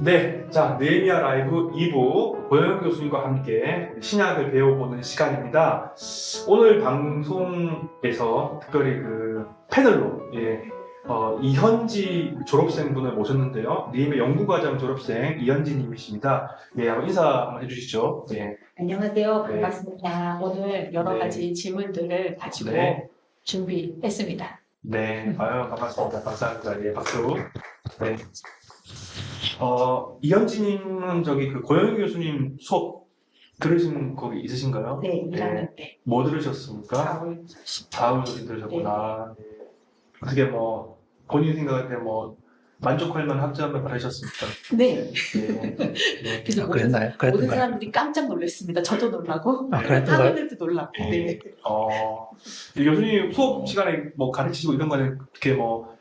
네, 자 네미아 라이브 2부 고영 교수님과 함께 신약을 배워보는 시간입니다. 오늘 방송에서 특별히 그 패널로 예, 어, 이현지 졸업생분을 모셨는데요. 네미아 연구과정 졸업생 이현지님이십니다. 예, 한번 인사 한번 해주시죠. 예, 안녕하세요. 네. 반갑습니다. 오늘 여러 네. 가지 질문들을 가지고 네. 준비했습니다. 네, 아유 반갑습니다. 감사합니다. 예, 박수. 네. 어 이현지님은 저기 그 고영 교수님 수업 들으신 거기 있으신가요? 네, 1학년 때. 뭐 들으셨습니까? 4월 다음 소리 들으셨구나. 네. 어떻게 뭐 본인 생각할 때 뭐 만족할 만한 학점을 받으셨습니까? 네. 네. 네. 그래서 아, 모든, 그랬나요? 모든? 사람들이 깜짝 놀랐습니다. 저도 놀라고, 아, 그랬던가요? 학우들도 놀라고. 네. 어, 이 교수님 수업 시간에 뭐 가르치시고 이런 거는 어떻게 뭐 이렇게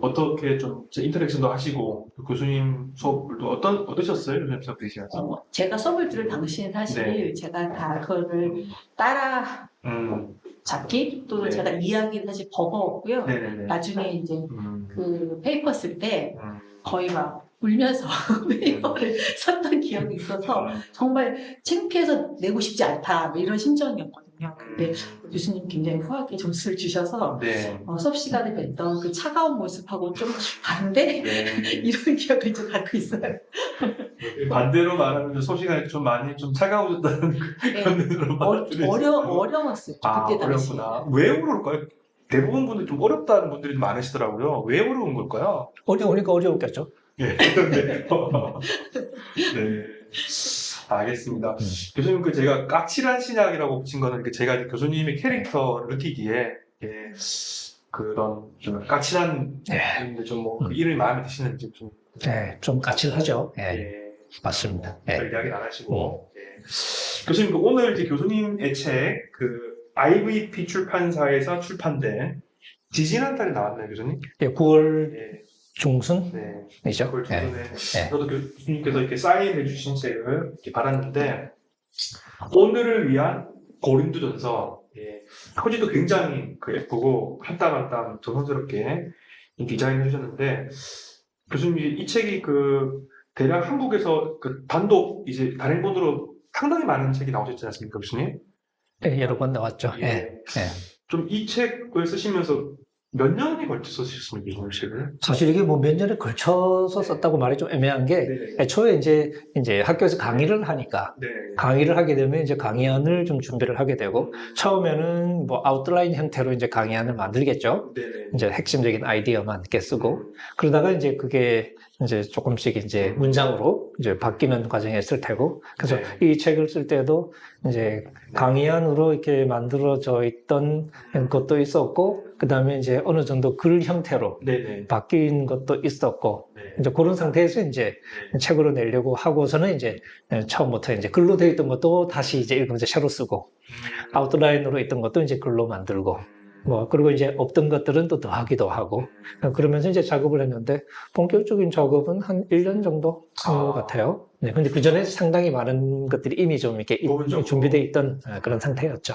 어떻게 좀 interaction도 하시고 그 교수님 수업도 어떤 어떠셨어요? 교수님 수업 들으시면서? 어, 제가 수업을 들을 당시엔 사실 네. 제가 다 그거를 따라 음, 잡기 또는 네. 제가 이야기를 사실 버거웠고요. 네네네. 나중에 이제 음, 그 paper 쓸때 음, 거의 막 울면서 paper를 썼던 기억이 있어서 정말 창피해서 내고 싶지 않다 뭐 이런 심정이었거든요. 근데 교수님 굉장히 후하게 점수를 주셔서 네. 어, 수업 시간에 뵀던 그 차가운 모습하고 좀 다른데 네. 이런 기억을 좀 갖고 있어요. 반대로 말하면 수업 시간에 좀 많이 좀 차가워졌다는 네. 그런 느낌으로 어, 받아들여지고. 어려 어려웠어요. 아, 그때 당시. 어렵구나. 왜 그럴까요? 대부분 분들이 좀 어렵다는 분들이 좀 많으시더라고요. 왜 어려운 걸까요? 어려우니까 어려웠겠죠. 예. 네. 네. 알겠습니다. 음. 교수님, 그 제가 까칠한 신약이라고 붙인 거는 그 제가 교수님의 캐릭터를 느끼기에 예, 그런 좀 까칠한 네. 좀뭐 그 음. 이름이 마음에 드시는지 좀 네, 좀 까칠하죠. 예, 예, 맞습니다. 예. 별 이야기는 안 하시고 예. 교수님 그 오늘 이제 교수님의 책 그 IVP 출판사에서 출판된 지지난 달에 나왔나요, 교수님? 예, 9월 예, 중순이죠. 네. 예. 저도 교수님께서 이렇게 사인해 주신 책을 이렇게 받았는데 오늘을 위한 고린도전서 예. 표지도 굉장히 그 예쁘고 한땀한땀 조선스럽게 디자인해 주셨는데 교수님 이 책이 그 대략 한국에서 그 단독 이제 단행본으로 상당히 많은 책이 나오셨지 않습니까, 교수님? 예, 여러 번 나왔죠. 예. 예. 좀 이 책을 쓰시면서 몇 년이 걸쳐서 쓰셨습니까, 이 책을? 사실 이게 뭐 몇 년에 걸쳐서 썼다고 말이 좀 애매한 게 네. 애초에 이제 이제 학교에서 강의를 하니까 네. 강의를 하게 되면 이제 강의안을 좀 준비를 하게 되고 처음에는 뭐 아웃라인 형태로 이제 강의안을 만들겠죠. 네네. 이제 핵심적인 아이디어만 이렇게 쓰고 그러다가 이제 그게 이제 조금씩 이제 문장으로 이제 바뀌는 과정에 있을 테고 그래서 네. 이 책을 쓸 때도 이제 강의안으로 이렇게 만들어져 있던 것도 있었고 그 다음에 이제 어느 정도 글 형태로 네네. 바뀐 것도 있었고 네. 이제 그런 상태에서 이제 책으로 내려고 하고서는 이제 처음부터 이제 글로 되어 있던 것도 다시 이제 읽으면서 새로 쓰고 아웃라인으로 있던 것도 이제 글로 만들고 뭐 그리고 이제 없던 것들은 또 더하기도 하고 그러면서 이제 작업을 했는데 본격적인 작업은 한 1년 정도 한것 아. 같아요. 네, 근데 그 전에 상당히 많은 것들이 이미 좀 이렇게. 준비되어 있던 어, 그런 상태였죠.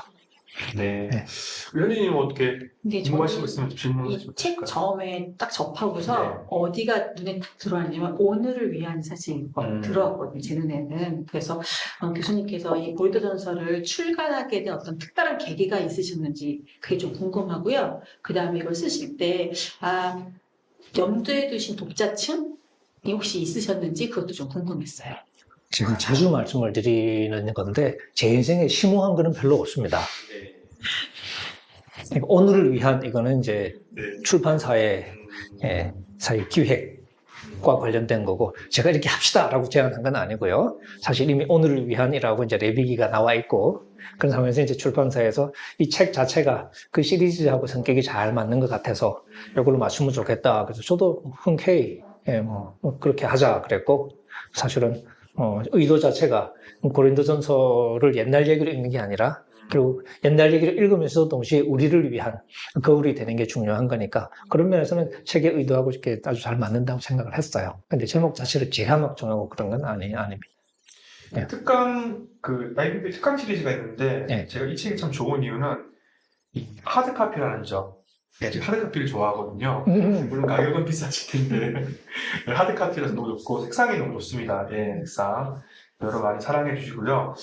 네. 네. 현진님 어떻게 근데 궁금하신 있으면 질문하시면 이책 처음에 딱 접하고서 네. 어디가 눈에 딱 들어왔냐면 오늘을 위한 사실 음. 들어왔거든요 제 눈에는 그래서 어, 교수님께서 이 보이도전서를 출간하게 된 어떤 특별한 계기가 있으셨는지 그게 좀 궁금하고요 그 다음에 이걸 쓰실 때 아 염두에 두신 독자층이 혹시 있으셨는지 그것도 좀 궁금했어요 지금 자주 말씀을 드리는 건데 제 인생에 심오한 거는 별로 없습니다. 네. 그러니까 오늘을 위한 이거는 이제 네. 출판사의 음. 예, 사회 기획과 관련된 거고 제가 이렇게 합시다라고 제안한 건 아니고요. 사실 이미 오늘을 위한이라고 이제 레비기가 나와 있고 그런 상황에서 이제 출판사에서 이 책 자체가 그 시리즈하고 성격이 잘 맞는 것 같아서 이걸로 맞추면 좋겠다. 그래서 저도 흔쾌히 예, 뭐, 뭐 그렇게 하자 그랬고 사실은 어, 의도 자체가 고린도전서를 옛날 얘기로 읽는 게 아니라 그리고 옛날 얘기를 읽으면서 동시에 우리를 위한 거울이 되는 게 중요한 거니까 그런 면에서는 책의 의도하고 이렇게 아주 잘 맞는다고 생각을 했어요. 근데 제목 자체를 제가 막 정하고 그런 건 아니, 아닙니다. 네. 특강 그 IBP 특강 시리즈가 있는데 네. 제가 이 책이 참 좋은 이유는 이 하드 카피라는 점 네, 제가 하드카피를 좋아하거든요. 음, 물론 가격은 비싸질 텐데 하드카피라서 너무 좋고 색상이 너무 좋습니다. 예, 색상 여러 많이 사랑해 주시고요.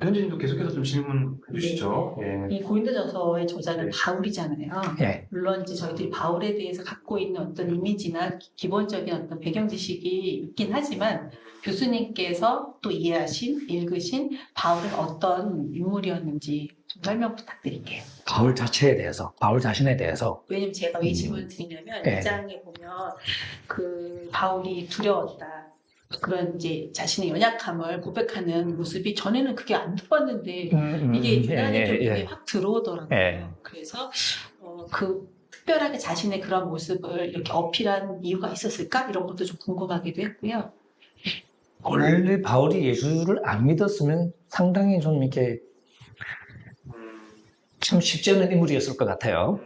현진님도 계속해서 좀 질문 해 주시죠. 예. 이 고린도전서의 저자는 네. 바울이잖아요. 예. 물론 이제 저희들이 바울에 대해서 갖고 있는 어떤 이미지나 기- 기본적인 어떤 배경 지식이 있긴 하지만 교수님께서 또 이해하신, 읽으신 바울은 어떤 인물이었는지 좀 설명 부탁드릴게요. 바울 자체에 대해서, 바울 자신에 대해서 왜냐면 제가 왜 음. 질문을 드리냐면 네. 이 장에 보면 그 바울이 두려웠다. 그런 이제 자신의 연약함을 고백하는 모습이 전에는 그게 안 들어봤는데 음, 이게 음, 유난히 예, 좀 예, 예. 확 들어오더라고요. 예. 그래서 어, 그 특별하게 자신의 그런 모습을 이렇게 어필한 이유가 있었을까 이런 것도 좀 궁금하기도 했고요. 원래 바울이 예수를 안 믿었으면 상당히 좀 이렇게 음, 참 쉽지 않은 인물이었을 것 같아요.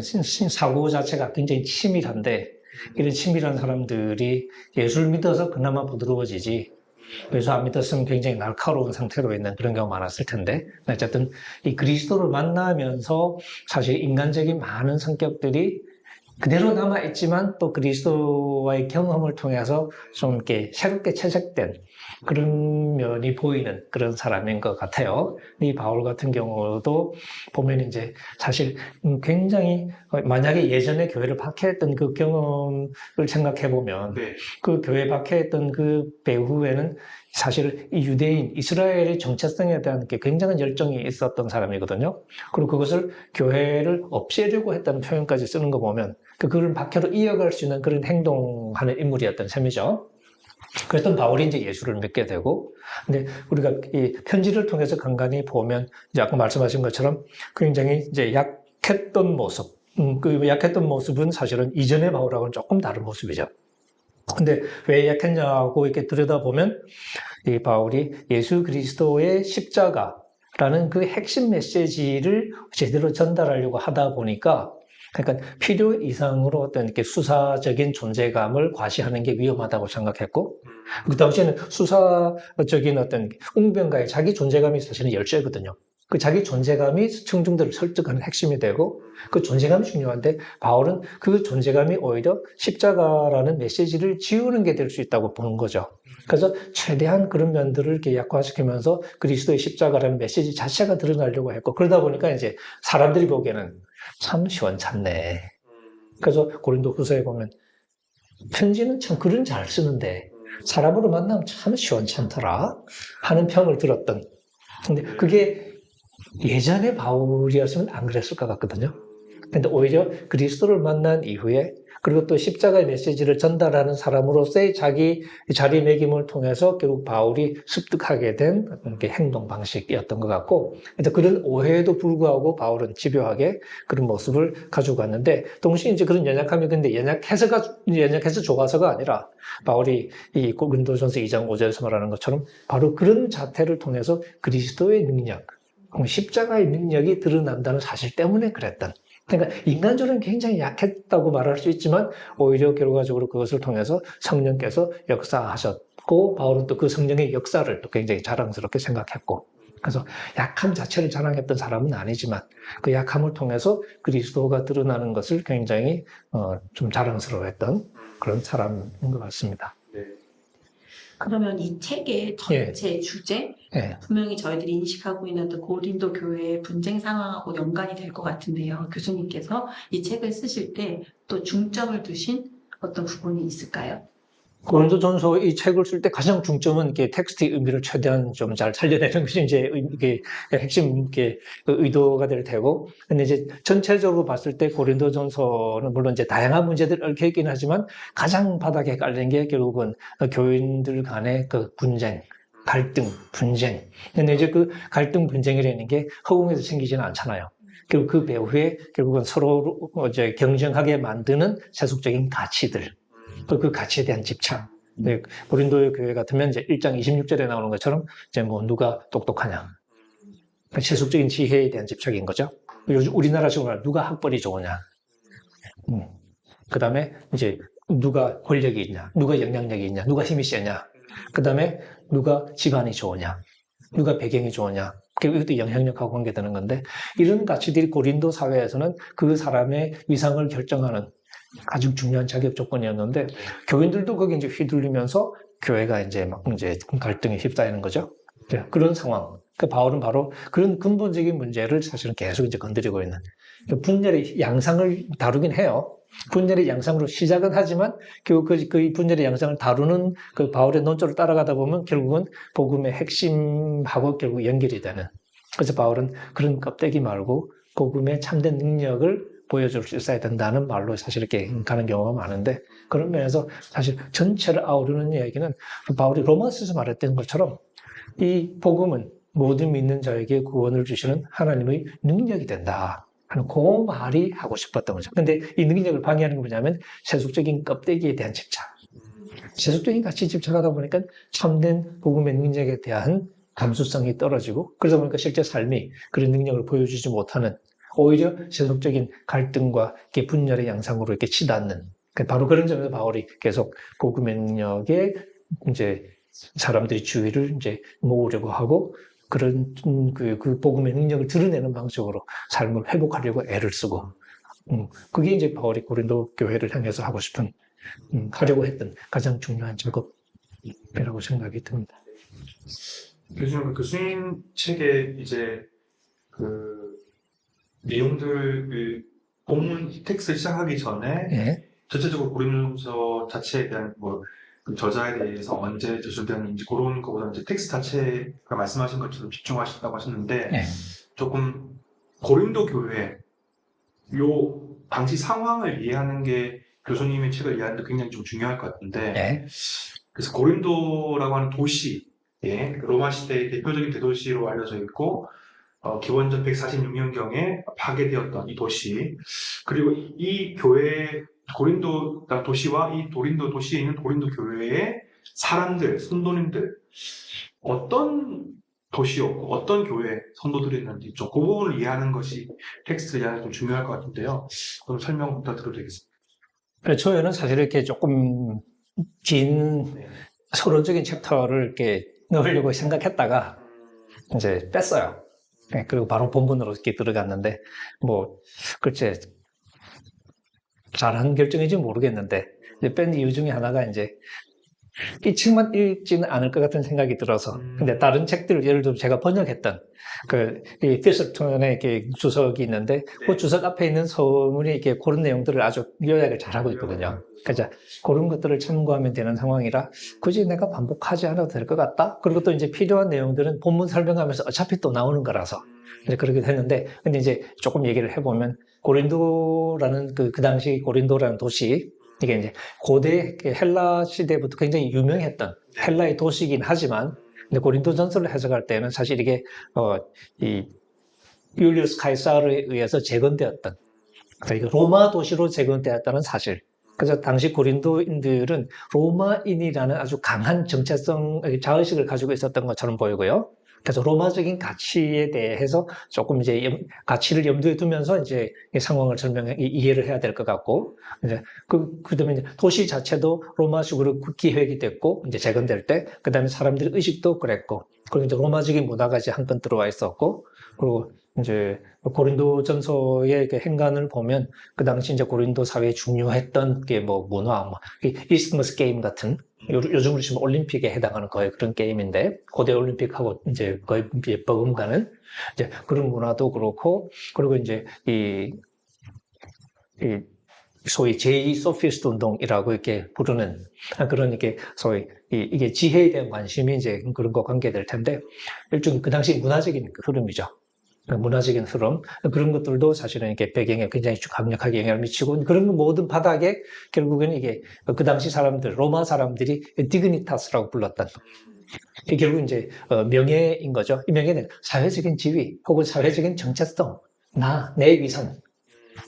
신 사고 자체가 굉장히 치밀한데 이런 치밀한 사람들이 예수를 믿어서 그나마 부드러워지지 예수 안 믿었으면 굉장히 날카로운 상태로 있는 그런 경우가 많았을 텐데 어쨌든 이 그리스도를 만나면서 사실 인간적인 많은 성격들이 그대로 남아 있지만 또 그리스도와의 경험을 통해서 좀 이렇게 새롭게 채색된 그런 면이 보이는 그런 사람인 것 같아요. 이 바울 같은 경우도 보면 이제 사실 음, 굉장히 어, 만약에 예전에 교회를 박해했던 그 경험을 생각해 보면 네. 그 교회 박해했던 그 배후에는 사실 이 유대인 이스라엘의 정체성에 대한 게 굉장한 열정이 있었던 사람이거든요. 그리고 그것을 교회를 없애려고 했다는 표현까지 쓰는 거 보면 그 그런 박해로 이어갈 수 있는 그런 행동하는 인물이었던 셈이죠. 그랬던 바울이 이제 예수를 믿게 되고, 근데 우리가 이 편지를 통해서 간간히 보면 이제 아까 말씀하신 것처럼 굉장히 이제 약했던 모습, 음, 그 약했던 모습은 사실은 이전의 바울하고는 조금 다른 모습이죠. 근데 왜 약했냐고 이렇게 들여다보면 이 바울이 예수 그리스도의 십자가라는 그 핵심 메시지를 제대로 전달하려고 하다 보니까 그러니까 필요 이상으로 어떤 이렇게 수사적인 존재감을 과시하는 게 위험하다고 생각했고 그 당시에는 수사적인 어떤 웅변가의 자기 존재감이 사실은 열쇠거든요. 그 자기 존재감이 청중들을 설득하는 핵심이 되고 그 존재감이 중요한데 바울은 그 존재감이 오히려 십자가라는 메시지를 지우는 게 될 수 있다고 보는 거죠. 그래서 최대한 그런 면들을 이렇게 약화시키면서 그리스도의 십자가라는 메시지 자체가 드러나려고 했고 그러다 보니까 이제 사람들이 보기에는 참 시원찮네. 그래서 고린도 후서에 보면 편지는 참 글은 잘 쓰는데 사람으로 만나면 참 시원찮더라 하는 평을 들었던. 근데 그게 예전에 바울이었으면 안 그랬을 것 같거든요. 근데 오히려 그리스도를 만난 이후에 그리고 또 십자가의 메시지를 전달하는 사람으로서의 자기 자리매김을 통해서 결국 바울이 습득하게 된 행동 방식이었던 것 같고, 그런 오해에도 불구하고 바울은 집요하게 그런 모습을 가지고 갔는데, 동시에 이제 그런 연약함이 근데 연약해서가, 연약해서 좋아서가 아니라, 바울이 이 고린도전서 2장 5절에서 말하는 것처럼 바로 그런 자태를 통해서 그리스도의 능력, 십자가의 능력이 드러난다는 사실 때문에 그랬던. 그러니까 인간적으로는 굉장히 약했다고 말할 수 있지만 오히려 결과적으로 그것을 통해서 성령께서 역사하셨고 바울은 또 그 성령의 역사를 또 굉장히 자랑스럽게 생각했고 그래서 약함 자체를 자랑했던 사람은 아니지만 그 약함을 통해서 그리스도가 드러나는 것을 굉장히 어, 좀 자랑스러워했던 그런 사람인 것 같습니다. 네. 그러면 이 책의 전체 주제 예. 분명히 저희들이 인식하고 있는 고린도 교회의 분쟁 상황하고 연관이 될 것 같은데요. 교수님께서 이 책을 쓰실 때 또 중점을 두신 어떤 부분이 있을까요? 고린도 전서 이 책을 쓸 때 가장 중점은 이게 텍스트의 의미를 최대한 좀 잘 살려내는 것이 이제 의- 이게 핵심 이게 그 의도가 될 테고, 근데 이제 전체적으로 봤을 때 고린도 전서는 물론 이제 다양한 문제들 얽혀 있긴 하지만 가장 바닥에 깔린 게 결국은 교인들 간의 그 분쟁, 갈등, 분쟁. 근데 이제 그 갈등, 분쟁이라는 게 허공에서 생기지는 않잖아요. 그리고 그 배후에 결국은 서로 이제 경쟁하게 만드는 세속적인 가치들. 또그 가치에 대한 집착. 네, 고린도 교회 같으면 이제 1장 26절에 나오는 것처럼 이제 뭐 누가 똑똑하냐. 그 세속적인 지혜에 대한 집착인 거죠. 요즘 우리나라식으로 누가 학벌이 좋으냐. 음. 그 다음에 이제 누가 권력이 있냐. 누가 영향력이 있냐. 누가 힘이 세냐. 그 다음에 누가 집안이 좋으냐. 누가 배경이 좋으냐. 결국 이것도 영향력하고 관계되는 건데 이런 가치들이 고린도 사회에서는 그 사람의 위상을 결정하는 아주 중요한 자격 조건이었는데 교인들도 거기 이제 휘둘리면서 교회가 이제 막 이제 갈등에 휩싸이는 거죠. 네, 그런 상황. 그 바울은 바로 그런 근본적인 문제를 사실은 계속 이제 건드리고 있는 그 분열의 양상을 다루긴 해요. 분열의 양상으로 시작은 하지만 결국 그, 그 분열의 양상을 다루는 그 바울의 논조를 따라가다 보면 결국은 복음의 핵심하고 결국 연결이 되는. 그래서 바울은 그런 껍데기 말고 복음의 참된 능력을 보여줄 수 있어야 된다는 말로 사실 이렇게 가는 경우가 많은데 그런 면에서 사실 전체를 아우르는 이야기는 바울이 로마서에서 말했던 것처럼 이 복음은 모든 믿는 자에게 구원을 주시는 하나님의 능력이 된다. 하는 그 말이 하고 싶었던 거죠. 근데 이 능력을 방해하는 게 뭐냐면 세속적인 껍데기에 대한 집착. 세속적인 가치 집착하다 보니까 참된 복음의 능력에 대한 감수성이 떨어지고 그러다 보니까 실제 삶이 그런 능력을 보여주지 못하는 오히려 세속적인 갈등과 분열의 양상으로 이렇게 치닫는 그 바로 그런 점에서 바울이 계속 복음의 능력에 이제 사람들이 주의를 이제 모으려고 하고 그런 음, 그, 그 복음의 능력을 드러내는 방식으로 삶을 회복하려고 애를 쓰고 음, 그게 이제 바울이 고린도 교회를 향해서 하고 싶은 음, 하려고 했던 가장 중요한 작업이라고 생각이 듭니다. 교수님, 그 교수님 책에 이제 그 내용들을 본문 텍스트 시작하기 전에 예. 전체적으로 고린도서 자체에 대한 뭐 그 저자에 대해서 언제 저술되었는지 그런 거보다 이제 텍스트 자체가 말씀하신 것처럼 집중하셨다고 하셨는데 예. 조금 고린도 교회 요 당시 상황을 이해하는 게 교수님의 책을 이해하는 데 굉장히 좀 중요할 것 같은데 예. 그래서 고린도라고 하는 도시, 예, 로마 시대의 대표적인 대도시로 알려져 있고, 어, 기원전 146년경에 파괴되었던 이 도시, 그리고 이, 이 교회, 고린도 도시와 이 고린도 도시에 있는 고린도 교회의 사람들, 성도님들, 어떤 도시였고, 어떤 교회 성도들이었는지 좀 그 부분을 이해하는 것이 텍스트를 이해하는 데좀 중요할 것 같은데요. 그럼 설명 부탁드려도 되겠습니다. 초에는 사실 이렇게 조금 긴 네. 서론적인 chapter를 이렇게 넣으려고 생각했다가 이제 뺐어요. 네, 그리고 바로 본문으로 이렇게 들어갔는데, 뭐, 글쎄, 잘한 결정인지 모르겠는데, 뺀 이유 중에 하나가 이제, 이 책만 읽지는 않을 것 같은 생각이 들어서, 음. 근데 다른 책들, 예를 들어 제가 번역했던, 그, 이 피스톤의 이렇게 주석이 있는데, 그 네. 주석 앞에 있는 서문이 이렇게 그런 내용들을 아주 요약을 잘하고 있거든요. 그래서 그런 것들을 참고하면 되는 상황이라 굳이 내가 반복하지 않아도 될 것 같다. 그리고 또 이제 필요한 내용들은 본문 설명하면서 어차피 또 나오는 거라서 이제 그렇게 했는데 근데 이제 조금 얘기를 해보면 고린도라는 그, 그 당시 고린도라는 도시 이게 이제 고대 헬라 시대부터 굉장히 유명했던 헬라의 도시이긴 하지만 근데 고린도 전설을 해석할 때는 사실 이게 어 이 율리우스 카이사르에 의해서 재건되었던 그러니까 로마 도시로 재건되었다는 사실. 그래서 당시 고린도인들은 로마인이라는 아주 강한 정체성, 자의식을 가지고 있었던 것처럼 보이고요. 그래서 로마적인 가치에 대해서 조금 이제 염- 가치를 염두에 두면서 이제 이 상황을 설명해 이- 이해를 해야 될 것 같고 이제 그 그다음에 이제 도시 자체도 로마식으로 기획이 됐고 이제 재건될 때 그다음에 사람들의 의식도 그랬고 그리고 이제 로마적인 문화가 이제 한건 들어와 있었고 그리고 이제 고린도 전서의 그 행간을 보면 그 당시 이제 고린도 사회에 중요했던 게 뭐 문화, 뭐 Isthmus game 같은 요, 요즘으로 치면 올림픽에 해당하는 거의 그런 게임인데 고대 올림픽하고 이제 거의 버금가는 이제 그런 문화도 그렇고 그리고 이제 이, 이 소위 제2 소피스트 운동이라고 이렇게 부르는 그런 이렇게 소위 이, 이게 지혜에 대한 관심이 이제 그런 거 관계될 텐데 일종의 그 당시 문화적인 그 흐름이죠. 그 문화적인 흐름 그런 것들도 사실은 이렇게 배경에 굉장히 강력하게 영향을 미치고 그런 모든 바닥에 결국에는 이게 그 당시 사람들 로마 사람들이 디그니타스라고 불렀던 이게 결국 이제 어, 명예인 거죠. 이 명예는 사회적인 지위 혹은 사회적인 정체성, 나, 내 위선.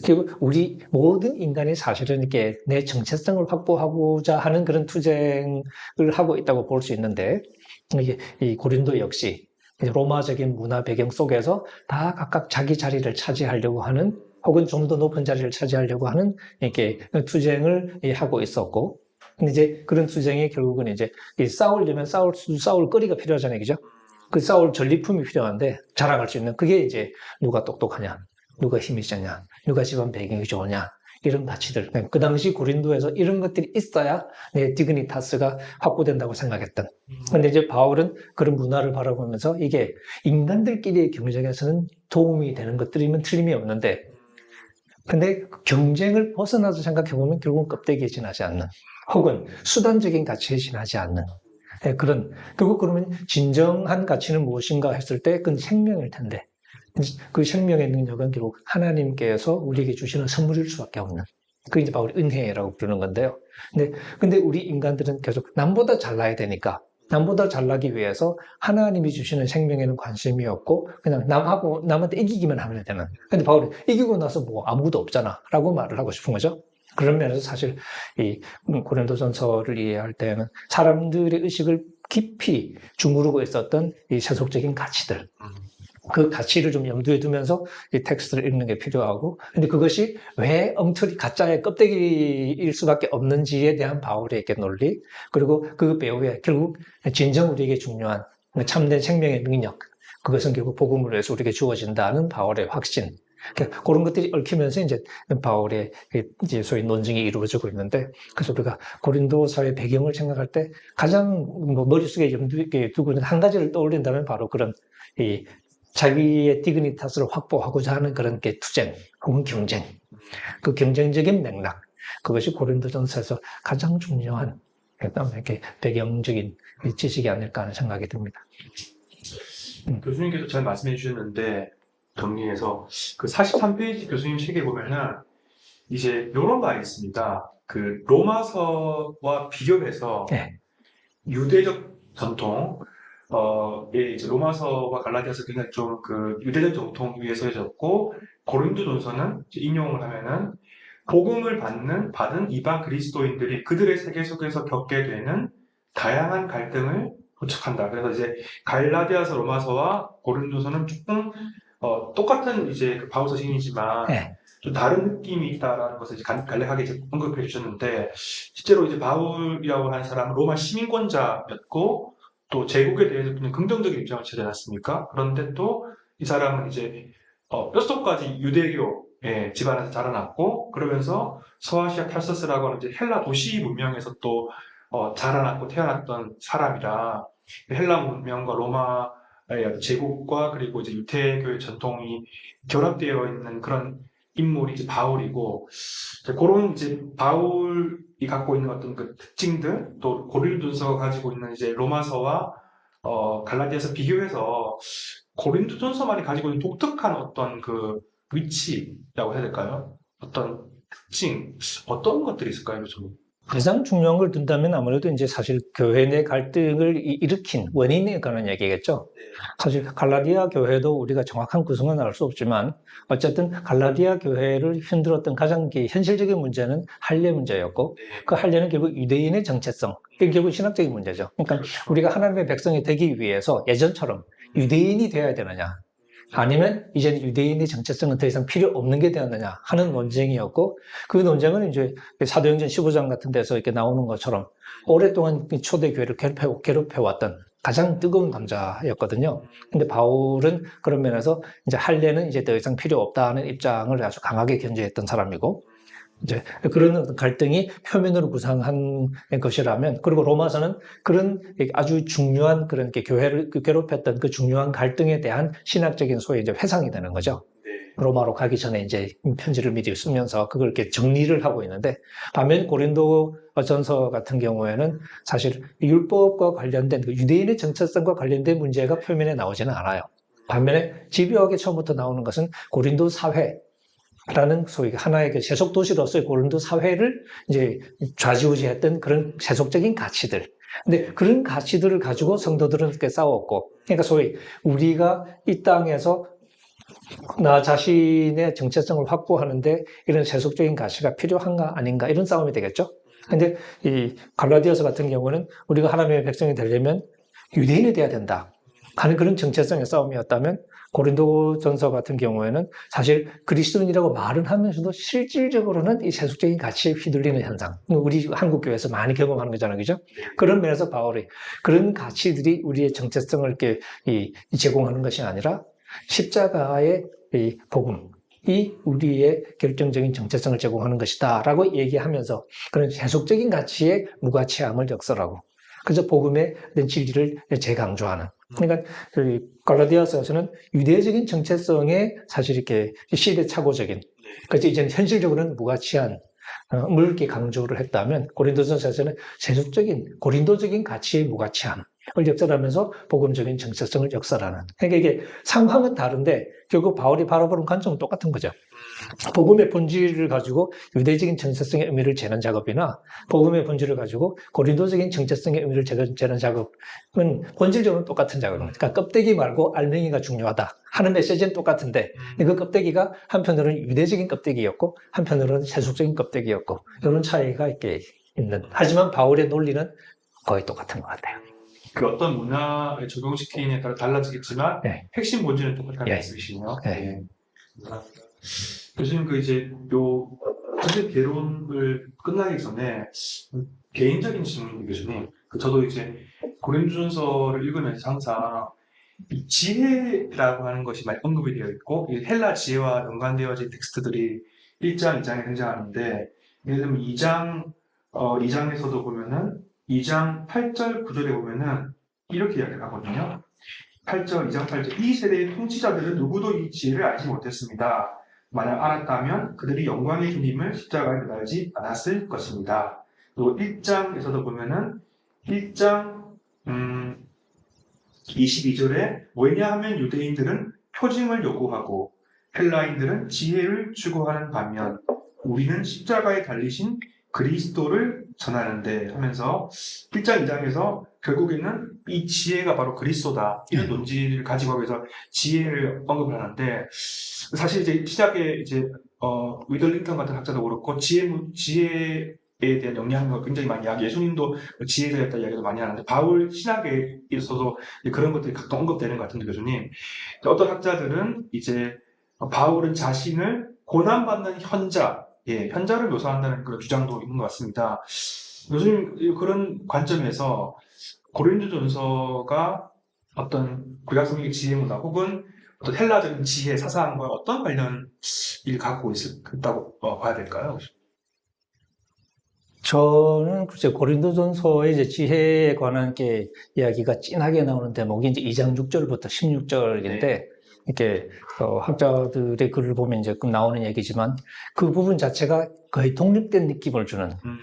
그리고 우리 모든 인간이 사실은 이렇게 내 정체성을 확보하고자 하는 그런 투쟁을 하고 있다고 볼 수 있는데 이게 이 고린도 역시 로마적인 문화 배경 속에서 다 각각 자기 자리를 차지하려고 하는 혹은 좀 더 높은 자리를 차지하려고 하는 이렇게 투쟁을 하고 있었고 이제 그런 투쟁이 결국은 이제 이 싸우려면 싸울 수 싸울 거리가 필요하잖아요, 그죠? 그 싸울 전리품이 필요한데 자랑할 수 있는 그게 이제 누가 똑똑하냐, 누가 힘이 세냐, 누가 집안 배경이 좋으냐 이런 가치들. 그 당시 고린도에서 이런 것들이 있어야 내 디그니타스가 확보된다고 생각했던. 근데 이제 바울은 그런 문화를 바라보면서 이게 인간들끼리의 경쟁에서는 도움이 되는 것들이면 틀림이 없는데 근데 경쟁을 벗어나서 생각해보면 결국은 껍데기에 지나지 않는 혹은 수단적인 가치에 지나지 않는 네, 그런 결국 그러면 진정한 가치는 무엇인가 했을 때 그건 생명일 텐데 그 생명의 능력은 결국 하나님께서 우리에게 주시는 선물일 수밖에 없는 그 이제 바울이 은혜라고 부르는 건데요. 근데 근데 우리 인간들은 계속 남보다 잘나야 되니까 남보다 잘나기 위해서 하나님이 주시는 생명에는 관심이 없고 그냥 남하고 남한테 이기기만 하면 되는. 근데 바울은 이기고 나서 뭐 아무것도 없잖아 라고 말을 하고 싶은 거죠. 그런 면에서 사실 이 고린도전서를 이해할 때는 사람들의 의식을 깊이 주무르고 있었던 이 세속적인 가치들, 그 가치를 좀 염두에 두면서 이 텍스트를 읽는 게 필요하고, 근데 그것이 왜 엉터리 가짜의 껍데기일 수밖에 없는지에 대한 바울의 이렇게 논리, 그리고 그 배후에 결국 진정 우리에게 중요한 참된 생명의 능력, 그것은 결국 복음을 위해서 우리에게 주어진다는 바울의 확신. 그러니까 그런 것들이 얽히면서 이제 바울의 이제 소위 논증이 이루어지고 있는데, 그래서 우리가 고린도 사회 배경을 생각할 때 가장 뭐 머릿속에 염두에 두고 있는 한 가지를 떠올린다면 바로 그런 이 자기의 디그니타스를 확보하고자 하는 그런 게 투쟁 혹은 경쟁, 그 경쟁적인 맥락, 그것이 고린도전서에서 가장 중요한 그다음에 이렇게 배경적인 지식이 아닐까 하는 생각이 듭니다. 교수님께서 잘 말씀해 주셨는데 정리해서 그 43페이지 교수님 책에 보면은 이제 이런 말이 있습니다. 그 로마서와 비교해서 네. 유대적 전통, 어, 예, 이제 로마서와 갈라디아서 굉장히 좀 그 유대적 전통 위에 서해졌고 고린도전서는 인용을 하면은 복음을 받는 받은 이방 그리스도인들이 그들의 세계 속에서 겪게 되는 다양한 갈등을 포착한다. 그래서 이제 갈라디아서 로마서와 고린도서는 조금 어, 똑같은 이제 그 바울 서신이지만 네. 좀 다른 느낌이 있다라는 것을 이제 간- 간략하게 이제 언급해 주셨는데 실제로 이제 바울이라고 하는 사람은 로마 시민권자였고 또 제국에 대해서 그냥 긍정적인 입장을 취하지 않았습니까? 그런데 또 이 사람은 이제 어, 뼛속까지 유대교 예, 집안에서 자라났고 그러면서 서아시아 탈서스라고 하는 이제 헬라 도시 문명에서 또 어, 자라났고 태어났던 사람이라 헬라 문명과 로마의 제국과 그리고 이제 유태교의 전통이 결합되어 있는 그런 인물이 바울이고 이제 그런 이제 바울이 갖고 있는 어떤 그 특징들 또 고린도전서가 가지고 있는 이제 로마서와 어, 갈라디아서 비교해서 고린도 전서만이 가지고 있는 독특한 어떤 그 위치라고 해야 될까요? 어떤 특징 어떤 것들이 있을까요, 좀? 가장 중요한 걸 둔다면 아무래도 이제 사실 교회 내 갈등을 이- 일으킨 원인에 관한 얘기겠죠. 사실 갈라디아 교회도 우리가 정확한 구성은 알 수 없지만 어쨌든 갈라디아 교회를 흔들었던 가장 기- 현실적인 문제는 할례 문제였고 그 할례는 결국 유대인의 정체성, 이게 결국 신학적인 문제죠. 그러니까 우리가 하나님의 백성이 되기 위해서 예전처럼 유대인이 되어야 되느냐, 아니면 이제는 유대인의 정체성은 더 이상 필요 없는 게 되었느냐 하는 논쟁이었고 그 논쟁은 이제 사도행전 15장 같은 데서 이렇게 나오는 것처럼 오랫동안 이 초대 교회를 괴롭혀, 괴롭혀왔던 가장 뜨거운 감자였거든요. 근데 바울은 그런 면에서 이제 할례는 이제 더 이상 필요 없다는 입장을 아주 강하게 견제했던 사람이고 이제 그런 갈등이 표면으로 구상한 것이라면 그리고 로마서는 그런 아주 중요한 그런 게 교회를 괴롭혔던 그 중요한 갈등에 대한 신학적인 소위 이제 회상이 되는 거죠. 네. 로마로 가기 전에 이제 편지를 미리 쓰면서 그걸 이렇게 정리를 하고 있는데 반면 고린도 전서 같은 경우에는 사실 율법과 관련된 그 유대인의 정체성과 관련된 문제가 표면에 나오지는 않아요. 반면에 집요하게 처음부터 나오는 것은 고린도 사회 라는 소위 하나의 그 세속 도시로서의 고린도 사회를 이제 좌지우지했던 그런 세속적인 가치들. 근데 그런 가치들을 가지고 성도들은 이렇게 싸웠고, 그러니까 소위 우리가 이 땅에서 나 자신의 정체성을 확보하는데 이런 세속적인 가치가 필요한가 아닌가 이런 싸움이 되겠죠. 근데 이 갈라디아서 같은 경우는 우리가 하나님의 백성이 되려면 유대인이 돼야 된다 하는 그런 정체성의 싸움이었다면 고린도전서 같은 경우에는 사실 그리스도인이라고 말은 하면서도 실질적으로는 이 세속적인 가치에 휘둘리는 현상. 우리 한국 교회에서 많이 경험하는 거잖아요, 그죠? 그런 면에서 바울이 그런 가치들이 우리의 정체성을 이렇게 제공하는 것이 아니라 십자가의 이 복음. 이 우리의 결정적인 정체성을 제공하는 것이다 라고 얘기하면서 그런 세속적인 가치의 무가치함을 역설하고 그래서 복음의 진리를 재강조하는 그러니까 그 갈라디아서에서는 유대적인 정체성에 사실 이렇게 시대착오적인 그래서 이제는 현실적으로는 무가치한 어, 물 이렇게 강조를 했다면 고린도전서에서는 세속적인 고린도적인 가치의 무가치함 을 역설하면서 복음적인 정체성을 역설하는 그러니까 이게 상황은 다른데 결국 바울이 바라보는 관점은 똑같은 거죠. 복음의 본질을 가지고 유대적인 정체성의 의미를 재는 작업이나 복음의 본질을 가지고 고린도적인 정체성의 의미를 재는, 작업은 본질적으로 똑같은 작업입니다. 그러니까 껍데기 말고 알맹이가 중요하다 하는 메시지는 똑같은데 그 껍데기가 한편으로는 유대적인 껍데기였고 한편으로는 세속적인 껍데기였고 이런 차이가 이렇게 있는 하지만 바울의 논리는 거의 똑같은 것 같아요. 그 어떤 문화에 적용시키느냐에 따라 달라지겠지만 네. 핵심 본질은 똑같다는 예. 말씀이시네요. 네. 예. 감사합니다. 교수님 그 이제 요 전체 개론을 끝나기 전에 개인적인 질문 교수님. 그 저도 이제 고린도전서를 읽으면서 항상 이 지혜라고 하는 것이 많이 언급이 되어 있고 이 헬라 지혜와 연관되어진 텍스트들이 1장, 2장에 등장하는데 예를 들면 2장 어, 2장에서도 보면은 2장 8절 9절에 보면은 이렇게 이야기를 하거든요. 8절, 2장 8절. 이 세대의 통치자들은 누구도 이 지혜를 알지 못했습니다. 만약 알았다면 그들이 영광의 주님을 십자가에 매달지 않았을 것입니다. 또 1장에서도 보면은 1장 음, 22절에 왜냐하면 유대인들은 표징을 요구하고 헬라인들은 지혜를 추구하는 반면 우리는 십자가에 달리신 그리스도를 전하는데 하면서 1장 2장에서 결국에는 이 지혜가 바로 그리스도다. 이런 논지를 가지고 위해서 지혜를 언급을 하는데 사실 이제 시작에 이제 어 위들링턴 같은 학자도 그렇고 지혜 지혜에 대한 영향력을 굉장히 많이 하고 예수님도 지혜에 대한 이야기도 많이 하는데 바울 신학에 있어서 그런 것들이 각각 언급되는 것 같은데 교수님. 어떤 학자들은 이제 바울은 자신을 고난받는 현자 예, 현자를 묘사한다는 그런 주장도 있는 것 같습니다. 교수님 그런 관점에서 고린도전서가 어떤 구약성경 지혜 문화 혹은 어떤 헬라적인 지혜 사상과 어떤 관련을 갖고 있다고 어, 봐야 될까요? 저는 글쎄 고린도전서의 이제 지혜에 관한 게 이야기가 진하게 나오는 대목이 이제 2장 6절부터 16절인데 이렇게 어, 학자들의 글을 보면 이제 그 나오는 얘기지만 그 부분 자체가 거의 독립된 느낌을 주는 음,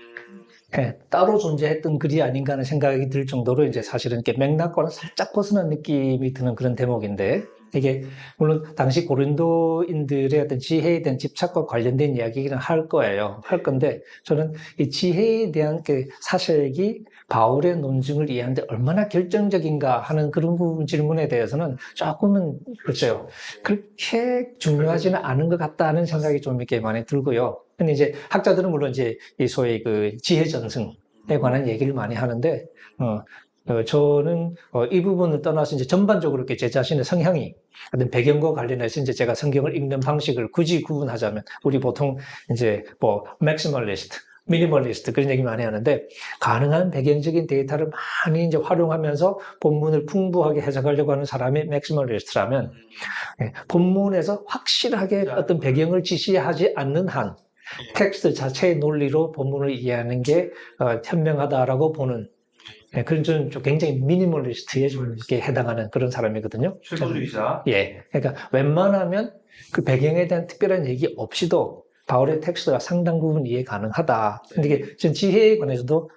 예, 따로 존재했던 글이 아닌가 하는 생각이 들 정도로 이제 사실은 이렇게 맥락과는 살짝 벗어난 느낌이 드는 그런 대목인데 이게 물론 당시 고린도인들의 어떤 지혜에 대한 집착과 관련된 이야기는 할 거예요. 할 건데 저는 이 지혜에 대한 그 사색이 바울의 논증을 이해하는데 얼마나 결정적인가 하는 그런 부분 질문에 대해서는 조금은 글쎄요. 그렇게 중요하지는 않은 것 같다는 생각이 좀 이렇게 많이 들고요. 근데 이제 학자들은 물론 이제 이 소위 그 지혜 전승에 관한 얘기를 많이 하는데, 어, 어, 저는 어, 이 부분을 떠나서 이제 전반적으로 이렇게 제 자신의 성향이 어떤 배경과 관련해서 이제 제가 성경을 읽는 방식을 굳이 구분하자면 우리 보통 이제 뭐 maximalist, minimalist 그런 얘기 많이 하는데 가능한 배경적인 데이터를 많이 이제 활용하면서 본문을 풍부하게 해석하려고 하는 사람이 maximalist라면 예, 본문에서 확실하게 어떤 배경을 지시하지 않는 한 텍스트 자체의 논리로 본문을 이해하는 게 어, 현명하다라고 보는 예, 그런 좀, 좀 굉장히 minimalist에 좀 이렇게 해당하는 그런 사람이거든요. 최소주의자. 예, 그러니까 웬만하면 그 배경에 대한 특별한 얘기 없이도 바울의 텍스트가 상당 부분 이해 가능하다. 근데 이게 전 지혜에 관해서도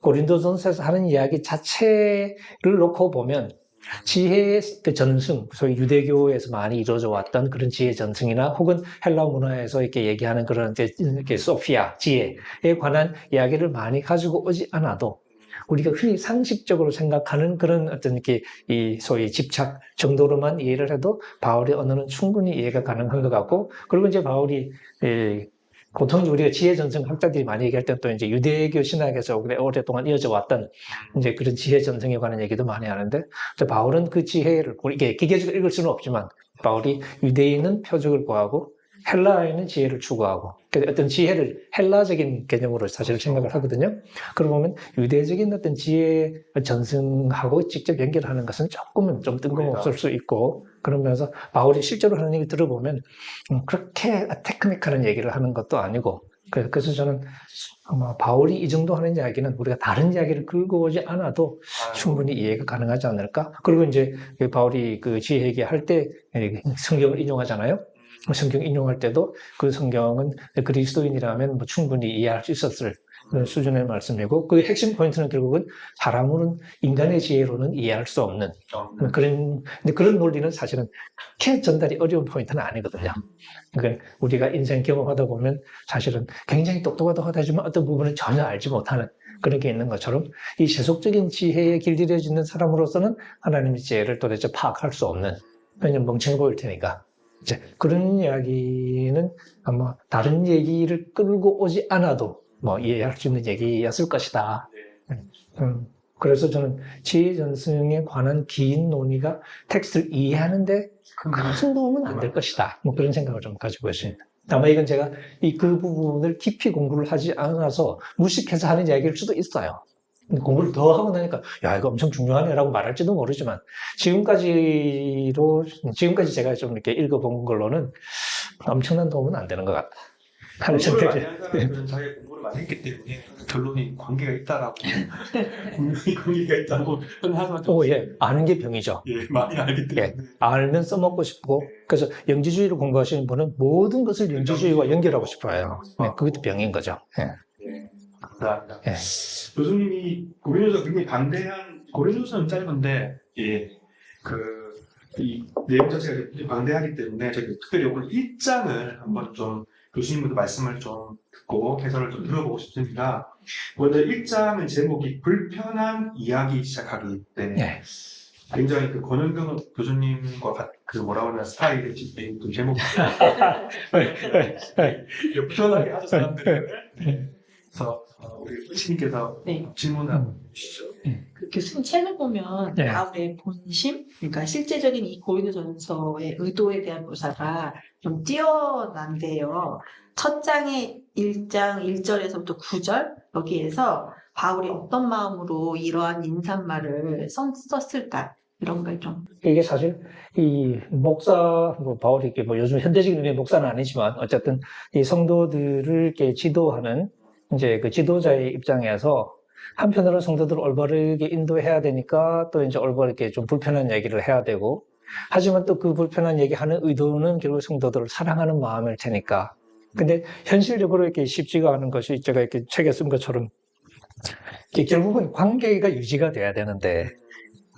고린도전서에서 하는 이야기 자체를 놓고 보면 지혜의 그 전승, 소위 유대교에서 많이 이루어져 왔던 그런 지혜 전승이나 혹은 헬라 문화에서 이렇게 얘기하는 그런 이제 이렇게 소피아, 지혜에 관한 이야기를 많이 가지고 오지 않아도 우리가 흔히 상식적으로 생각하는 그런 어떤 이렇게 이 소위 집착 정도로만 이해를 해도 바울의 언어는 충분히 이해가 가능한 것 같고 그리고 이제 바울이 이 보통 우리가 지혜 전승 학자들이 많이 얘기할 때는 또 이제 유대교 신학에서 오랫동안 이어져 왔던 이제 그런 지혜 전승에 관한 얘기도 많이 하는데 또 바울은 그 지혜를 이게 기계적으로 읽을 수는 없지만 바울이 유대인은 표적을 구하고 헬라인은 지혜를 추구하고 그 어떤 지혜를 헬라적인 개념으로 사실 생각을 하거든요. 그러고 보면 유대적인 어떤 지혜 전승하고 직접 연결하는 것은 조금은 좀 뜬금없을 수 있고 그러면서 바울이 실제로 하는 얘기 들어보면 음, 그렇게 테크닉하는 얘기를 하는 것도 아니고 그- 그래서 저는 아마 바울이 이 정도 하는 이야기는 우리가 다른 이야기를 끌고 오지 않아도 충분히 이해가 가능하지 않을까? 그리고 이제 그 바울이 그 지혜 얘기할 때 성경을 인용하잖아요. 성경 인용할 때도 그 성경은 그리스도인이라면 뭐 충분히 이해할 수 있었을 그런 수준의 말씀이고 그 핵심 포인트는 결국은 사람으로는 인간의 지혜로는 이해할 수 없는 그런 근데 그런 논리는 사실은 그렇게 전달이 어려운 포인트는 아니거든요. 그러니까 우리가 인생 경험하다 보면 사실은 굉장히 똑똑하다고 하지만 어떤 부분은 전혀 알지 못하는 그런 게 있는 것처럼 이 세속적인 지혜에 길들여지는 사람으로서는 하나님의 지혜를 도대체 파악할 수 없는 왜냐면 멍청해 보일 테니까 이제 그런 이야기는 아마 다른 얘기를 끌고 오지 않아도 뭐 이해할 수 있는 얘기였을 것이다. 음, 그래서 저는 지혜 전승에 관한 긴 논의가 텍스트를 이해하는데 큰 도움은 안 될 것이다. 뭐 그런 생각을 좀 가지고 있습니다. 아마 이건 제가 이 그 부분을 깊이 공부를 하지 않아서 무식해서 하는 이야기일 수도 있어요. 공부를 더 하고 나니까 야 이거 엄청 중요하네라고 말할지도 모르지만 지금까지로 지금까지 제가 좀 이렇게 읽어본 걸로는 엄청난 도움은 안 되는 것 같다. 하는 공부를 많이 생각이 한 사람들은 자기가 공부를 많이 했기 때문에 결론이 관계가 있다라고 분명히 관계가 있다고 하지만 좀 오, 예. 아는 게 병이죠. 예, 많이 알기 때문에 알면 써먹고 싶고, 그래서 영지주의를 공부하시는 분은 모든 것을 영지주의와 연결하고 싶어요. 네, 그것도 병인 거죠. 예. 예, 감사합니다. 예. 교수님이 고린도서 굉장히 반대한 고린도서는 짧은데 예, 그 이 내용 자체가 방대하기 때문에 저희 특별히 오늘 1장을 한번 좀 교수님부터 말씀을 좀 듣고 해설을 좀 들어보고 싶습니다. 먼저 1장은 제목이 불편한 이야기 시작하기 때문에 예. 굉장히 그 권영경 교수님과 같, 그 뭐라고 하나 스타일의 지- 그 제목 편하게 하죠 사람들을 그래서 어, 우리 교수님께서 네. 질문을 주시죠. 그 교수님 책을 보면 네. 바울의 본심, 그러니까 실제적인 이 고린도 전서의 의도에 대한 묘사가 좀 뛰어난데요. 첫 장의 1장 1절에서부터 9절 여기에서 바울이 어떤 마음으로 이러한 인사말을 썼- 썼을까 이런 걸 좀 이게 사실 이 목사 뭐 바울이 이렇게 뭐 요즘 현대적인 의미의 목사는 아니지만 어쨌든 이 성도들을 이렇게 지도하는 이제 그 지도자의 입장에서 한편으로 성도들을 올바르게 인도해야 되니까 또 이제 올바르게 좀 불편한 얘기를 해야 되고 하지만 또 그 불편한 얘기 하는 의도는 결국 성도들을 사랑하는 마음일 테니까. 근데 현실적으로 이렇게 쉽지가 않은 것이 제가 이렇게 책에 쓴 것처럼 결국은 관계가 유지가 돼야 되는데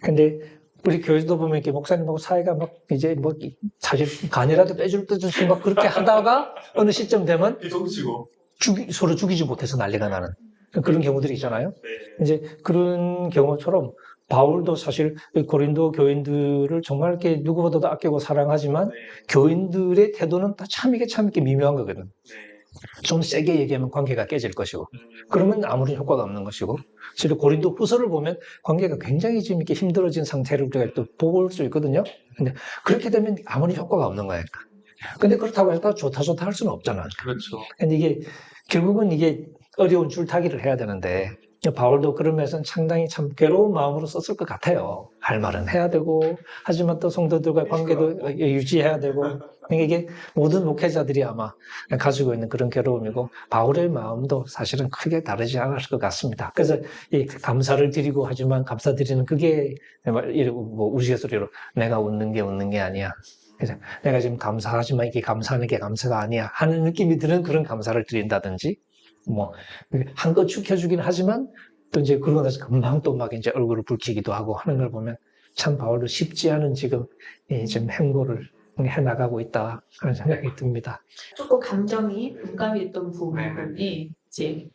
근데 우리 교회도 보면 이렇게 목사님하고 사이가 막 이제 뭐 사실 간이라도 빼줄 듯이 막 그렇게 하다가 어느 시점 되면 이성치고 죽이- 서로 죽이지 못해서 난리가 나는 그런 경우들이 있잖아요. 네. 이제 그런 경우처럼 바울도 사실 고린도 교인들을 정말 이렇게 누구보다도 아끼고 사랑하지만 네. 교인들의 태도는 다 참 이게 참 이렇게 미묘한 거거든. 네. 좀 세게 얘기하면 관계가 깨질 것이고 음, 그러면 아무런 효과가 없는 것이고 실제 고린도 후서를 보면 관계가 굉장히 지금 이렇게 힘들어진 상태를 우리가 또 볼 수 있거든요. 근데 그렇게 되면 아무리 효과가 없는 거예요. 근데 그렇다고 해서 좋다 좋다 할 수는 없잖아. 그렇죠. 근데 이게 결국은 이게 어려운 줄타기를 해야 되는데 바울도 그런 면에서는 상당히 참 괴로운 마음으로 썼을 것 같아요. 할 말은 해야 되고 하지만 또 성도들과의 관계도 유지해야 되고 그러니까 이게 모든 목회자들이 아마 가지고 있는 그런 괴로움이고 바울의 마음도 사실은 크게 다르지 않을 것 같습니다. 그래서 이 감사를 드리고 하지만 감사드리는 그게 뭐 우스갯소리로 내가 웃는 게 웃는 게 아니야. 그래서 내가 지금 감사하지만 이게 감사하는 게 감사가 아니야 하는 느낌이 드는 그런 감사를 드린다든지 뭐 한껏 축혀주긴 하지만 또 이제 그러고 나서 금방 또 막 이제 얼굴을 붉히기도 하고 하는 걸 보면 참 바울도 쉽지 않은 지금 이 지금 행보를 해 나가고 있다 그런 생각이 듭니다. 조금 감정이 공감이 됐던 부분이 이제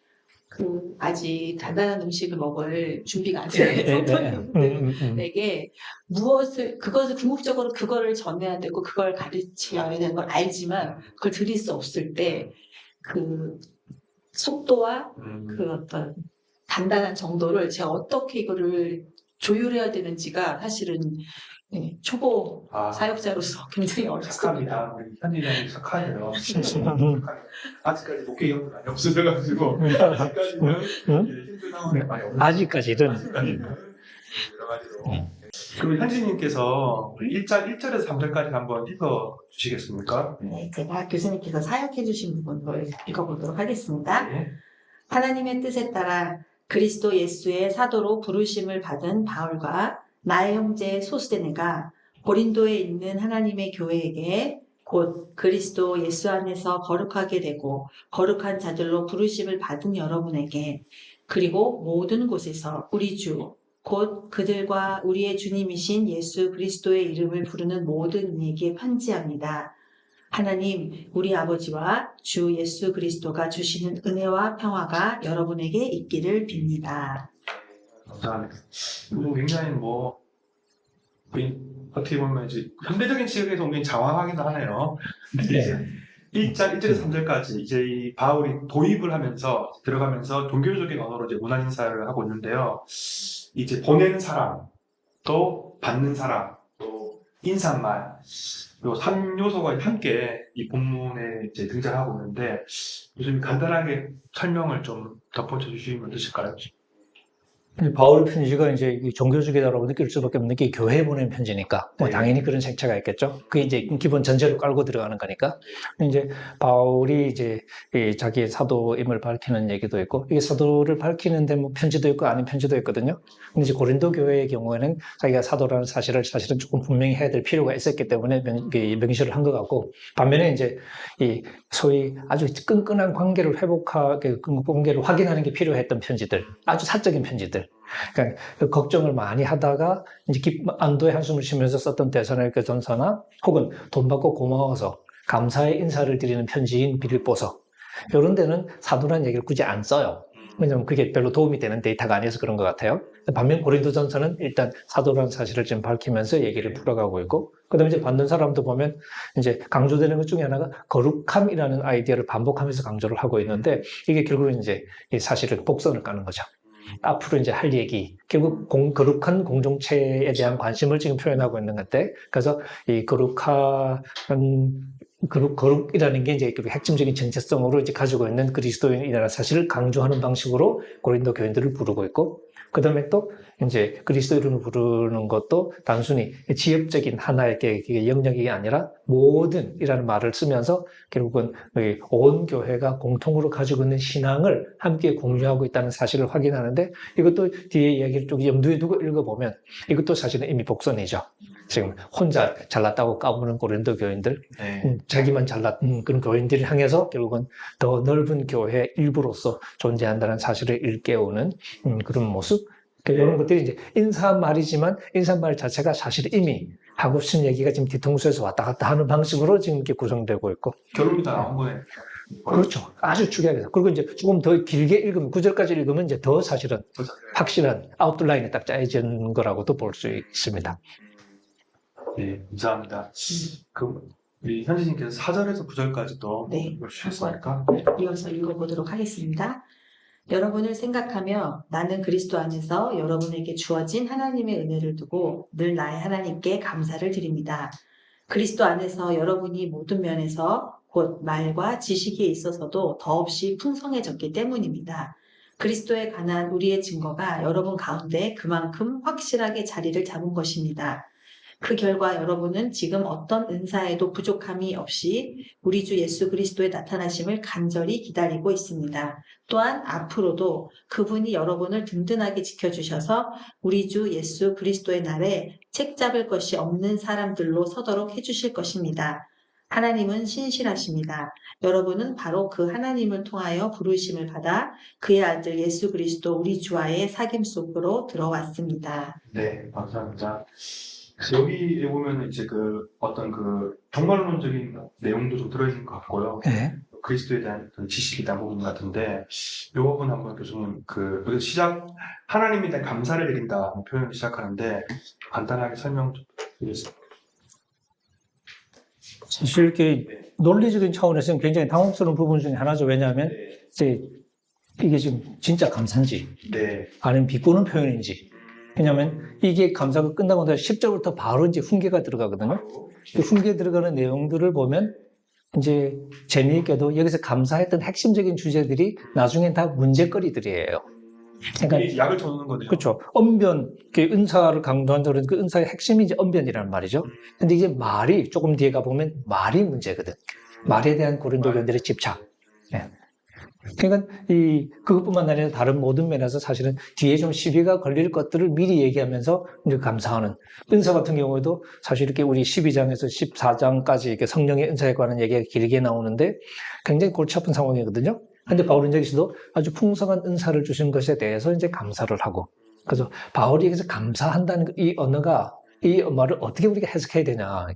그 아직 단단한 음식을 먹을 준비가 안 예, 된 음, 성도님들 에게 무엇을 그것을 궁극적으로 그거를 전해야 되고 그걸 가르쳐야 되는 걸 알지만 그걸 드릴 수 없을 때 그 속도와 음, 그 어떤 단단한 정도를 제가 어떻게 이거를 조율해야 되는지가 사실은 네, 초보 아, 사역자로서 굉장히 어렵습니다. 착합니다. 우리 현진장님 착하네요. 아직까지 목회 경험이 많이 없으셔가지고 아직까지는 응? 예, 힘든 상황이 많이 없어요. 아직까지는 아직까지는 여러 가지로. 그럼 현진님께서 1절, 1절에서 3절까지 한번 읽어 주시겠습니까? 네, 제가 교수님께서 사역해 주신 부분을 읽어보도록 하겠습니다. 네. 하나님의 뜻에 따라 그리스도 예수의 사도로 부르심을 받은 바울과 나의 형제 소스데네가 고린도에 있는 하나님의 교회에게 곧 그리스도 예수 안에서 거룩하게 되고 거룩한 자들로 부르심을 받은 여러분에게 그리고 모든 곳에서 우리 주 곧 그들과 우리의 주님이신 예수 그리스도의 이름을 부르는 모든 이에게 편지합니다. 하나님, 우리 아버지와 주 예수 그리스도가 주시는 은혜와 평화가 여러분에게 있기를 빕니다. 감사합니다. 이거 굉장히 뭐, 그 어떻게 보면 이제 현대적인 지역에서 굉장히 장황하기도 하네요. 이제 1장, 1절에서 3절까지 이제 이 바울이 도입을 하면서 들어가면서 종교적인 언어로 이제 문안 인사를 하고 있는데요. 이제 보내는 사람, 또 받는 사람, 또 인사말, 요 3요소가 함께 이 본문에 이제 등장하고 있는데 요즘 간단하게 설명을 좀 덧붙여 주시면 어떠실까요? 바울 편지가 이제 이 종교적이다라고 느낄 수밖에 없는 게 교회에 보낸 편지니까 뭐 네. 당연히 그런 색채가 있겠죠. 그게 이제 기본 전제로 깔고 들어가는 거니까. 이제 바울이 이제 이 자기의 사도임을 밝히는 얘기도 있고 이게 사도를 밝히는데 뭐 편지도 있고 아닌 편지도 있거든요. 근데 이제 고린도 교회의 경우에는 자기가 사도라는 사실을 사실은 조금 분명히 해야 될 필요가 있었기 때문에 명, 이 명시를 한 것 같고 반면에 이제 이 소위 아주 끈끈한 관계를 회복하게 그 관계를 확인하는 게 필요했던 편지들 아주 사적인 편지들 그러니까 그 걱정을 많이 하다가 이제 기- 안도의 한숨을 쉬면서 썼던 대선의 전서나 혹은 돈 받고 고마워서 감사의 인사를 드리는 편지인 빌립보서 이런 데는 사도란 얘기를 굳이 안 써요. 왜냐면 그게 별로 도움이 되는 데이터가 아니어서 그런 것 같아요. 반면 고린도전서는 일단 사도라는 사실을 좀 밝히면서 얘기를 풀어가고 있고, 그다음에 이제 받는 사람도 보면 이제 강조되는 것 중에 하나가 거룩함이라는 아이디어를 반복하면서 강조를 하고 있는데 이게 결국은 이제 이 사실을 복선을 까는 거죠. 앞으로 이제 할 얘기, 결국 공, 거룩한 공동체에 대한 관심을 지금 표현하고 있는 건데, 그래서 이 거룩한 거룩, 거룩이라는 게 이제 그 핵심적인 정체성으로 이제 가지고 있는 그리스도인이라는 사실을 강조하는 방식으로 고린도 교인들을 부르고 있고, 그 다음에 또 이제 그리스도 이름을 부르는 것도 단순히 지역적인 하나의 영역이 아니라 모든 이라는 말을 쓰면서 결국은 이온 교회가 공통으로 가지고 있는 신앙을 함께 공유하고 있다는 사실을 확인하는데 이것도 뒤에 이야기를 좀 염두에 두고 읽어보면 이것도 사실은 이미 복선이죠. 지금 혼자 잘났다고 까부는 고린도 교인들, 네. 음, 자기만 잘난 그런 교인들을 향해서 결국은 더 넓은 교회 일부로서 존재한다는 사실을 일깨우는 음, 그런 모습. 그러니까 이런 것들이 이제 인사말이지만 인사말 자체가 사실 이미 하고 싶은 얘기가 지금 뒤통수에서 왔다 갔다 하는 방식으로 지금 이렇게 구성되고 있고. 결론이 다 나온 거네. 그렇죠. 아주 축약해서. 그리고 이제 조금 더 길게 읽으면, 구절까지 읽으면 이제 더 사실은 확실한 아웃라인에 딱 짜여진 거라고도 볼 수 있습니다. 네, 감사합니다. 그럼 우리 현진님께서 4절에서 9절까지도 네. 읽어주시겠습니까? 이어서 읽어보도록 하겠습니다. 여러분을 생각하며 나는 그리스도 안에서 여러분에게 주어진 하나님의 은혜를 두고 늘 나의 하나님께 감사를 드립니다. 그리스도 안에서 여러분이 모든 면에서 곧 말과 지식에 있어서도 더없이 풍성해졌기 때문입니다. 그리스도에 관한 우리의 증거가 여러분 가운데 그만큼 확실하게 자리를 잡은 것입니다. 그 결과 여러분은 지금 어떤 은사에도 부족함이 없이 우리 주 예수 그리스도의 나타나심을 간절히 기다리고 있습니다. 또한 앞으로도 그분이 여러분을 든든하게 지켜주셔서 우리 주 예수 그리스도의 날에 책 잡을 것이 없는 사람들로 서도록 해주실 것입니다. 하나님은 신실하십니다. 여러분은 바로 그 하나님을 통하여 부르심을 받아 그의 아들 예수 그리스도 우리 주와의 사귐 속으로 들어왔습니다. 네, 감사합니다. 여기에 보면 이제 그 어떤 그 종말론적인 내용도 좀 들어있는 것 같고요. 네. 그리스도에 대한 어떤 지식이 있다는 부분 같은데 이 부분 한번 교수님 그 여기서 시작 하나님에 대한 감사를 드린다 표현을 시작하는데 간단하게 설명 좀 드리겠습니다. 사실 이렇게 논리적인 차원에서는 굉장히 당혹스러운 부분 중에 하나죠. 왜냐하면 네. 이제 이게 지금 진짜 감사인지 네. 아니면 비꼬는 표현인지. 왜냐하면 이게 감사가 끝나고 나서 10절부터 바로 이제 훈계가 들어가거든요. 그 훈계 들어가는 내용들을 보면 이제 재미있게도 여기서 감사했던 핵심적인 주제들이 나중엔 다 문제거리들이에요. 그러니까 이 약을 쳐놓는 거네요. 그렇죠. 언변, 그 은사를 강조한다 그러는 그 은사의 핵심이 이제 언변이란 말이죠. 근데 이제 말이 조금 뒤에 가 보면 말이 문제거든. 말에 대한 고린도 교인들의 집착. 예. 그러니까 이 그것뿐만 아니라 다른 모든 면에서 사실은 뒤에 좀 시비가 걸릴 것들을 미리 얘기하면서 이제 감사하는 은사 같은 경우에도 사실 이렇게 우리 12장에서 14장까지 이렇게 성령의 은사에 관한 얘기가 길게 나오는데 굉장히 골치 아픈 상황이거든요. 근데 바울은 여기서도 아주 풍성한 은사를 주신 것에 대해서 이제 감사를 하고 그래서 바울이 여기서 감사한다는 이 언어가 이 말을 어떻게 우리가 해석해야 되냐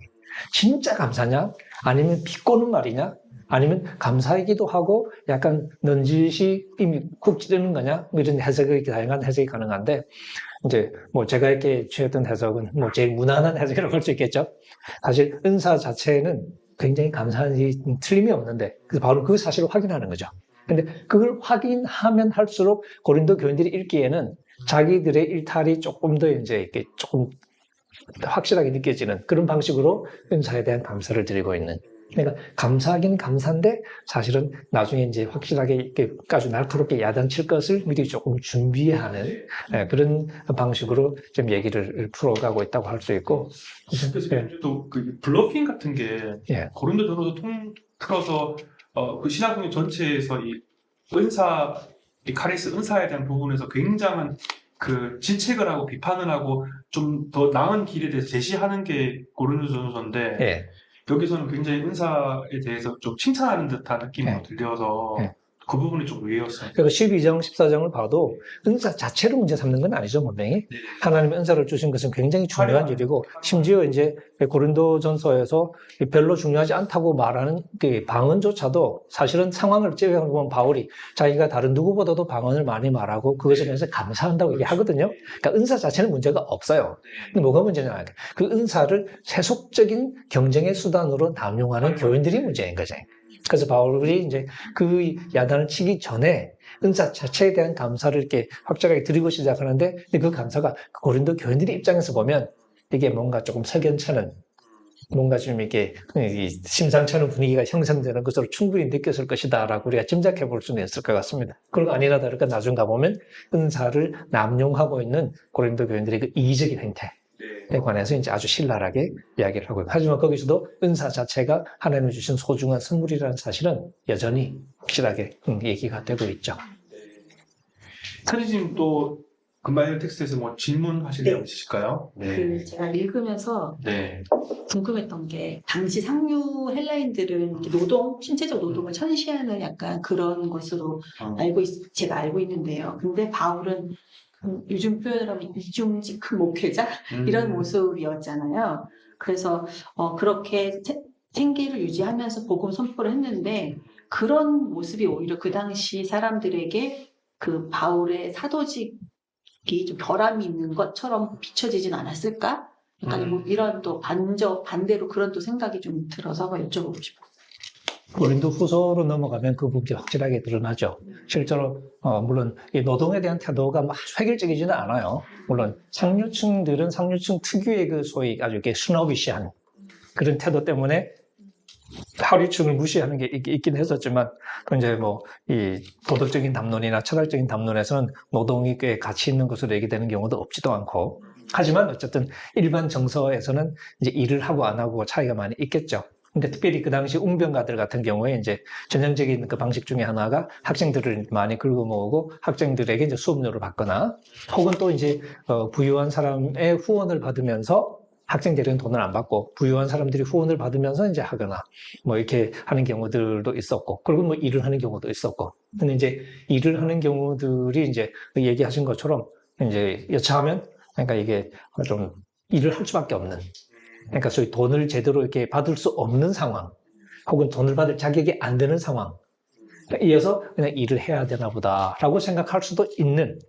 진짜 감사냐? 아니면 비꼬는 말이냐? 아니면 감사이기도 하고 약간 넌지시 이미 쿡 찌르는 거냐? 뭐 이런 해석이 다양한 해석이 가능한데 이제 뭐 제가 이렇게 취했던 해석은 뭐 제일 무난한 해석이라고 할 수 있겠죠? 사실 은사 자체는 굉장히 감사한 이 틀림이 없는데 바로 그 사실을 확인하는 거죠. 근데 그걸 확인하면 할수록 고린도 교인들이 읽기에는 자기들의 일탈이 조금 더 이제 이렇게 조금 확실하게 느껴지는 그런 방식으로 은사에 대한 감사를 드리고 있는. 그러니까 감사하긴 감사인데 사실은 나중에 이제 확실하게 이렇게 아주 날카롭게 야단칠 것을 미리 조금 준비하는 예, 그런 방식으로 좀 얘기를 풀어가고 있다고 할 수 있고. 그래서 예. 또그 블러핑 같은 게 예. 고린도 전후도 통틀어서 어, 그 신학교 전체에서 이 은사, 이 카리스 은사에 대한 부분에서 굉장한 그 진책을 하고 비판을 하고 좀 더 나은 길에 대해서 제시하는 게 고린도 전후서인데 예. 여기서는 굉장히 은사에 대해서 좀 칭찬하는 듯한 느낌으로 네. 들려서 네. 그 부분이 좀 의외였어요. 그래서 12장, 14장을 봐도 은사 자체를 문제 삼는 건 아니죠, 분명히. 네. 하나님의 은사를 주신 것은 굉장히 중요한 일이고, 심지어 이제 고린도 전서에서 별로 중요하지 않다고 말하는 그 방언조차도 사실은 상황을 제외하고 보면 바울이 자기가 다른 누구보다도 방언을 많이 말하고 그것에 대해서 감사한다고 얘기하거든요. 그러니까 은사 자체는 문제가 없어요. 근데 뭐가 문제냐. 그 은사를 세속적인 경쟁의 수단으로 남용하는 교인들이 문제인 거죠. 그래서 바울이 이제 그 야단을 치기 전에 은사 자체에 대한 감사를 이렇게 확실하게 드리고 시작하는데 그 감사가 고린도 교인들의 입장에서 보면 이게 뭔가 조금 석연찮은 뭔가 좀 이게 이 심상치 않은 분위기가 형성되는 것으로 충분히 느꼈을 것이다 라고 우리가 짐작해 볼 수는 있을 것 같습니다. 그리고 아니라 다를까 나중 가보면 은사를 남용하고 있는 고린도 교인들의 그 이의적인 행태 에 관해서 이제 아주 신랄하게 이야기를 하고 있고 하지만 거기서도 은사 자체가 하나님이 주신 소중한 선물이라는 사실은 여전히 확실하게 음, 얘기가 되고 있죠. 사리님 또 금방 텍스트에서 뭐 질문하실 네. 내용 있으실까요? 그 제가 읽으면서 네. 궁금했던 게 당시 상류 헬라인들은 노동, 신체적 노동을 천시하는 약간 그런 것으로 어. 알고 있, 제가 알고 있는데요. 근데 바울은 그 요즘 표현을 하면 이중직큰 목회자 음. 이런 모습이었잖아요. 그래서 어, 그렇게 세- 생계를 유지하면서 복음 선포를 했는데 그런 모습이 오히려 그 당시 사람들에게 그 바울의 사도직이 좀 결함이 있는 것처럼 비춰지진 않았을까? 약간 음. 뭐 이런 또 반저 반대로 그런 또 생각이 좀 들어서 여쭤보고 싶어요. 고린도 후서로 넘어가면 그 부분이 확실하게 드러나죠. 실제로 어, 물론 이 노동에 대한 태도가 막 획일적이지는 않아요. 물론 상류층들은 상류층 특유의 그 소위 아주 이렇게 스노비시한 그런 태도 때문에 하류층을 무시하는 게 있, 긴 했었지만 또 이제 뭐 이 도덕적인 담론이나 철학적인 담론에서는 노동이 꽤 가치 있는 것으로 얘기되는 경우도 없지도 않고 하지만 어쨌든 일반 정서에서는 이제 일을 하고 안 하고 차이가 많이 있겠죠. 근데 특별히 그 당시 웅변가들 같은 경우에 이제 전형적인 그 방식 중에 하나가 학생들을 많이 긁어 모으고 학생들에게 이제 수업료를 받거나 혹은 또 이제 어, 부유한 사람의 후원을 받으면서 학생들은 돈을 안 받고 부유한 사람들이 후원을 받으면서 이제 하거나 뭐 이렇게 하는 경우들도 있었고 그리고 뭐 일을 하는 경우도 있었고. 근데 이제 일을 하는 경우들이 이제 그 얘기하신 것처럼 이제 여차하면 그러니까 이게 좀 일을 할 수밖에 없는 그러니까 소위 돈을 제대로 이렇게 받을 수 없는 상황 혹은 돈을 받을 자격이 안 되는 상황 이어서 그냥 일을 해야 되나 보다라고 생각할 수도 있는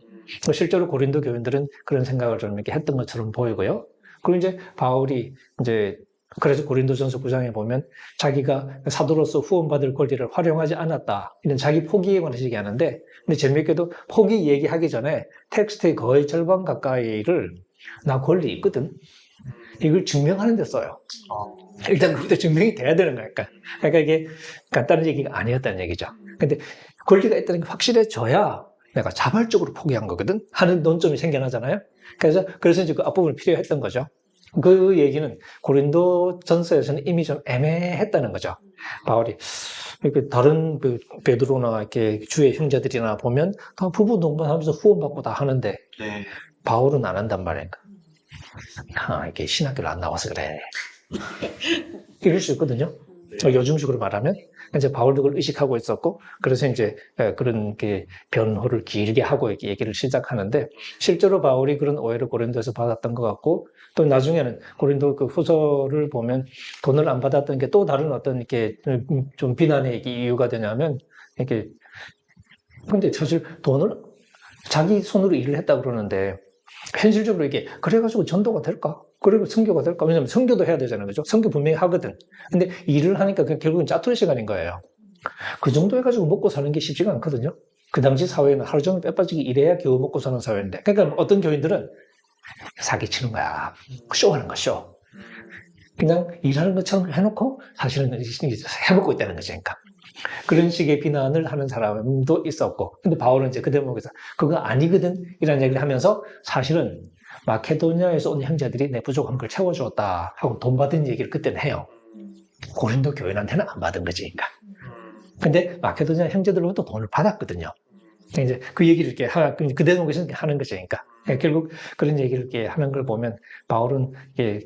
뭐 실제로 고린도 교인들은 그런 생각을 좀 이렇게 했던 것처럼 보이고요. 그리고 이제 바울이 이제 그래서 고린도전서 9장에 보면 자기가 사도로서 후원받을 권리를 활용하지 않았다. 이런 자기 포기에 관해서 얘기하는데 근데 재미있게도 포기 얘기하기 전에 텍스트의 거의 절반 가까이를 나 권리 있거든. 이걸 증명하는 데 써요. 일단 그것도 증명이 돼야 되는 거니까. 그러니까 이게 간단한 얘기가 아니었다는 얘기죠. 근데 권리가 있다는 게 확실해져야 내가 자발적으로 포기한 거거든? 하는 논점이 생겨나잖아요? 그래서, 그래서 이제 그 앞부분이 필요했던 거죠. 그 얘기는 고린도 전서에서는 이미 좀 애매했다는 거죠. 바울이. 이렇게 다른 그 베드로나 이렇게 주의 형제들이나 보면 다 부부 동반하면서 후원받고 다 하는데 네. 바울은 안 한단 말이야. 아, 이게 신학교를 안 나와서 그래. 이럴 수 있거든요. 어, 요즘식으로 말하면 이제 바울도 그걸 의식하고 있었고 그래서 이제 에, 그런 게 변호를 길게 하고 얘기를 시작하는데 실제로 바울이 그런 오해를 고린도에서 받았던 것 같고 또 나중에는 고린도 그 후서를 보면 돈을 안 받았던 게 또 다른 어떤 이렇게 음, 좀 비난의 이유가 되냐면 이렇게 근데 사실 돈을 자기 손으로 일을 했다 그러는데 현실적으로 이게 그래가지고 전도가 될까? 그리고 선교가 될까? 왜냐면 선교도 해야 되잖아요. 그죠? 선교 분명히 하거든. 근데 일을 하니까 결국은 짜투리 시간인 거예요. 그 정도 해가지고 먹고 사는 게 쉽지가 않거든요. 그 당시 사회는 하루 종일 빼빠지게 일해야 겨우 먹고 사는 사회인데. 그러니까 어떤 교인들은 사기치는 거야. 쇼하는 거, 쇼. 그냥 일하는 것처럼 해놓고 사실은 해먹고 있다는 거죠. 그러니까. 그런 식의 비난을 하는 사람도 있었고. 근데 바울은 이제 그 대목에서 그거 아니거든. 이런 얘기를 하면서 사실은 마케도니아에서 온 형제들이 내 부족한 걸 채워주었다 하고 돈 받은 얘기를 그때는 해요. 고린도 교인한테는 안 받은 거지. 그러니까. 근데 마케도니아 형제들로부터 돈을 받았거든요. 이제 그 얘기를 이렇게 하, 그 대목에서 하는 거죠. 그러니까. 결국 그런 얘기를 하는 걸 보면 바울은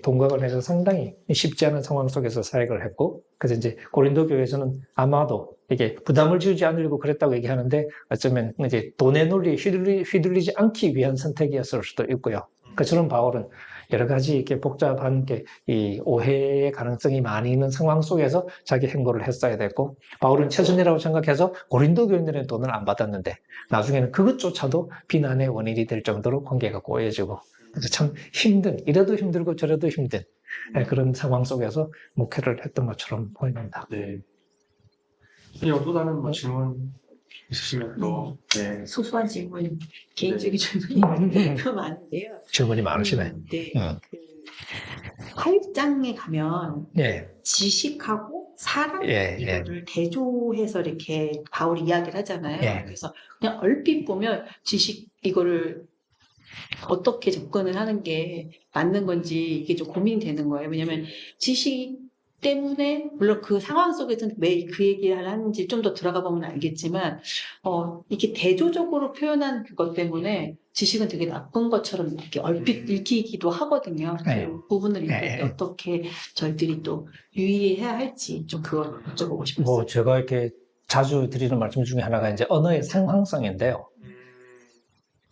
돈과 관련해서 상당히 쉽지 않은 상황 속에서 사역을 했고 그래서 이제 고린도 교회에서는 아마도 이게 부담을 주지 않으려고 그랬다고 얘기하는데 어쩌면 이제 돈의 논리에 휘둘리, 휘둘리지 않기 위한 선택이었을 수도 있고요. 그처럼 바울은 여러 가지 이렇게 복잡한 게 이 오해의 가능성이 많이 있는 상황 속에서 자기 행보를 했어야 됐고 바울은 최선이라고 생각해서 고린도 교인들의 돈을 안 받았는데 나중에는 그것조차도 비난의 원인이 될 정도로 관계가 꼬여지고 그래서 참 힘든 이래도 힘들고 저래도 힘든 예, 그런 상황 속에서 목회를 했던 것처럼 보입니다. 네. 또 다른 뭐 질문 있으시면 또 네. 소소한 질문, 개인적인 질문이 좀 많은데요. 질문이 많으시네. 음, 네. 음. 그 8장에 가면 예, 지식하고 사랑 예, 예. 이거를 대조해서 이렇게 바울이 이야기를 하잖아요. 예. 그래서 그냥 얼핏 보면 지식 이거를 어떻게 접근을 하는 게 맞는 건지 이게 좀 고민이 되는 거예요. 왜냐면 지식 때문에 물론 그 상황 속에서는 왜그 얘기를 하는지 좀 더 들어가 보면 알겠지만 어 이렇게 대조적으로 표현한 그것 때문에 지식은 되게 나쁜 것처럼 이렇게 얼핏 읽히기도 하거든요. 네. 그 부분을 읽을 때 네. 어떻게 저희들이 또 유의해야 할지 좀 그걸 여쭤보고 싶었어요. 뭐 제가 이렇게 자주 드리는 말씀 중에 하나가 이제 언어의 상황성인데요.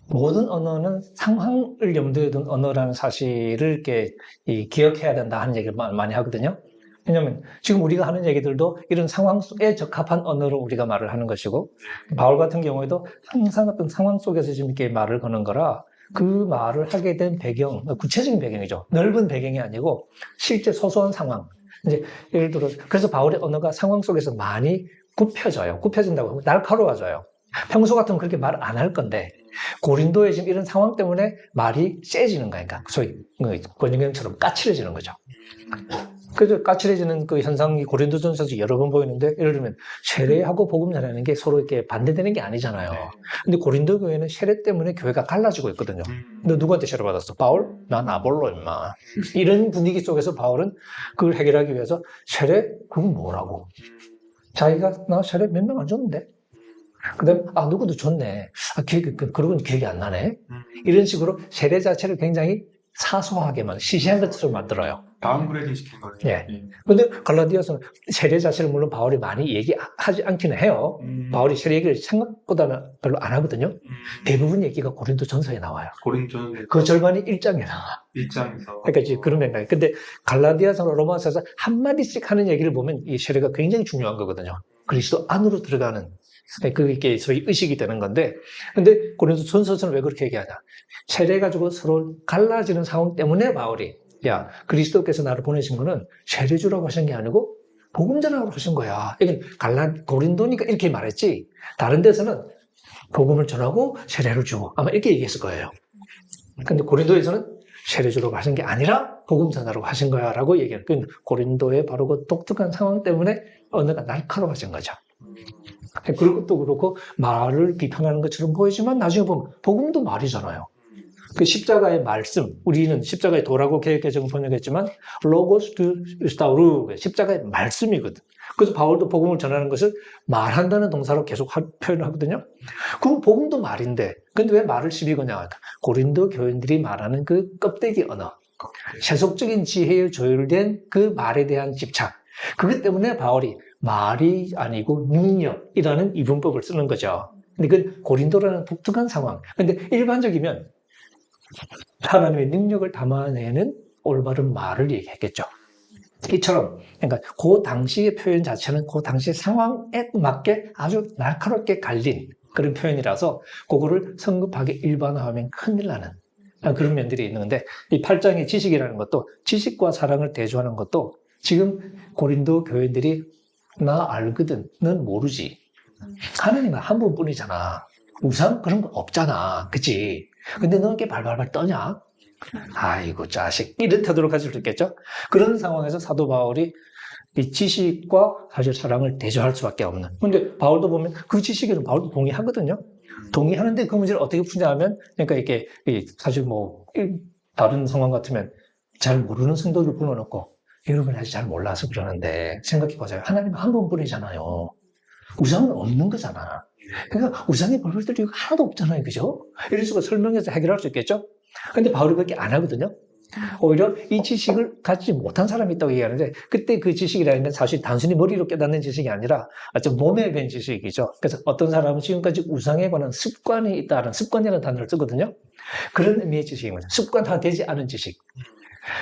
모든 언어는 상황을 염두에 둔 언어라는 사실을 이렇게 이 기억해야 된다 하는 얘기를 마- 많이 하거든요. 왜냐하면 지금 우리가 하는 얘기들도 이런 상황 속에 적합한 언어로 우리가 말을 하는 것이고 바울 같은 경우에도 항상 어떤 상황 속에서 지금 이렇게 말을 거는 거라 그 말을 하게 된 배경, 구체적인 배경이죠. 넓은 배경이 아니고 실제 소소한 상황. 이제 예를 들어 그래서 바울의 언어가 상황 속에서 많이 굽혀져요. 굽혀진다고 하면 날카로워져요. 평소 같으면 그렇게 말 안 할 건데 고린도의 지금 이런 상황 때문에 말이 세지는 거니까 소위 그 권영경처럼 까칠해지는 거죠. 그래서 까칠해지는 그 현상이 고린도전서에서 여러 번 보이는데 예를 들면 세례하고 복음 전하는 게 서로 이렇게 반대되는 게 아니잖아요. 근데 고린도 교회는 세례 때문에 교회가 갈라지고 있거든요. 너 누구한테 세례 받았어? 바울? 난 아볼로 임마. 이런 분위기 속에서 바울은 그걸 해결하기 위해서 세례? 그건 뭐라고? 자기가 나 세례 몇 명 안 줬는데. 그다음 아 누구도 줬네. 아 기억 그 그러고는 기억이 안 나네. 이런 식으로 세례 자체를 굉장히 사소하게만 시시한 것처럼 만들어요. downgrading 시킨 거예요. 예. 근데 갈라디아서는 세례 자체를 물론 바울이 많이 얘기하지 않기는 해요. 음. 바울이 세례 얘기를 생각보다는 별로 안 하거든요. 음. 대부분 얘기가 고린도 전서에 나와요. 고린도는 그 절반이 1장에 나와. 일장에서 그러니까 이제 그런 맥락이. 근데 갈라디아서나 로마서에서 한마디씩 하는 얘기를 보면 이 세례가 굉장히 중요한 거거든요. 그리스도 안으로 들어가는 그게 소위 의식이 되는 건데 근데 고린도 전서서는 왜 그렇게 얘기하냐 세례 가지고 서로 갈라지는 상황 때문에 바울이 야 그리스도께서 나를 보내신 거는 세례주라고 하신 게 아니고 복음 전하라고 하신 거야. 이건 갈라 고린도니까 이렇게 말했지. 다른 데서는 복음을 전하고 세례를 주고 아마 이렇게 얘기했을 거예요. 근데 고린도에서는 세례 주라고 하신 게 아니라 복음 전하라고 하신 거야 라고 얘기해요. 그 고린도의 바로 그 독특한 상황 때문에 언어가 날카로워진 거죠. 그리고 또 그렇고 말을 비판하는 것처럼 보이지만 나중에 보면 복음도 말이잖아요. 그 십자가의 말씀, 우리는 십자가의 도라고 개혁개정을 번역했지만 로고스 두 스타우르 십자가의 말씀이거든. 그래서 바울도 복음을 전하는 것을 말한다는 동사로 계속 하- 표현을 하거든요. 그 복음도 말인데, 근데 왜 말을 시비 거냐? 고린도 교인들이 말하는 그 껍데기 언어, 세속적인 지혜에 조율된 그 말에 대한 집착. 그것 때문에 바울이 말이 아니고 능력이라는 이분법을 쓰는 거죠. 근데 그 고린도라는 독특한 상황. 근데 일반적이면 하나님의 능력을 담아내는 올바른 말을 얘기했겠죠. 이처럼, 그러니까 그 당시의 표현 자체는 그 당시 상황에 맞게 아주 날카롭게 갈린 그런 표현이라서 그거를 성급하게 일반화하면 큰일 나는 그런 면들이 있는데 이 8장의 지식이라는 것도 지식과 사랑을 대조하는 것도 지금 고린도 교인들이 나 알거든, 넌 모르지. 하나님은 한 분뿐이잖아. 우상 그런 거 없잖아. 그치? 근데 너 이렇게 발발발 떠냐? 아이고, 자식. 이런 태도로 가질 수 있겠죠? 그런 상황에서 사도 바울이 이 지식과 사실 사랑을 대조할 수밖에 없는. 근데 바울도 보면 그 지식에는 바울도 동의하거든요. 동의하는데 그 문제를 어떻게 푸냐면, 그러니까 이게 이 사실 뭐, 이 다른 상황 같으면 잘 모르는 성도들 불러놓고, 여러분 아직 잘 몰라서 그러는데, 생각해보세요. 하나님 한 분뿐이잖아요. 우상은 없는 거잖아. 그러니까 우상의 벌벌들이 하나도 없잖아요. 그죠? 이런 식으로 설명해서 해결할 수 있겠죠? 근데 바울이 그렇게 안 하거든요. 오히려 이 지식을 갖지 못한 사람이 있다고 얘기하는데 그때 그 지식이라는 건 사실 단순히 머리로 깨닫는 지식이 아니라 좀 몸에 밴 지식이죠. 그래서 어떤 사람은 지금까지 우상에 관한 습관이 있다는 습관이라는 단어를 쓰거든요. 그런 의미의 지식입니다. 습관화되지 않은 지식.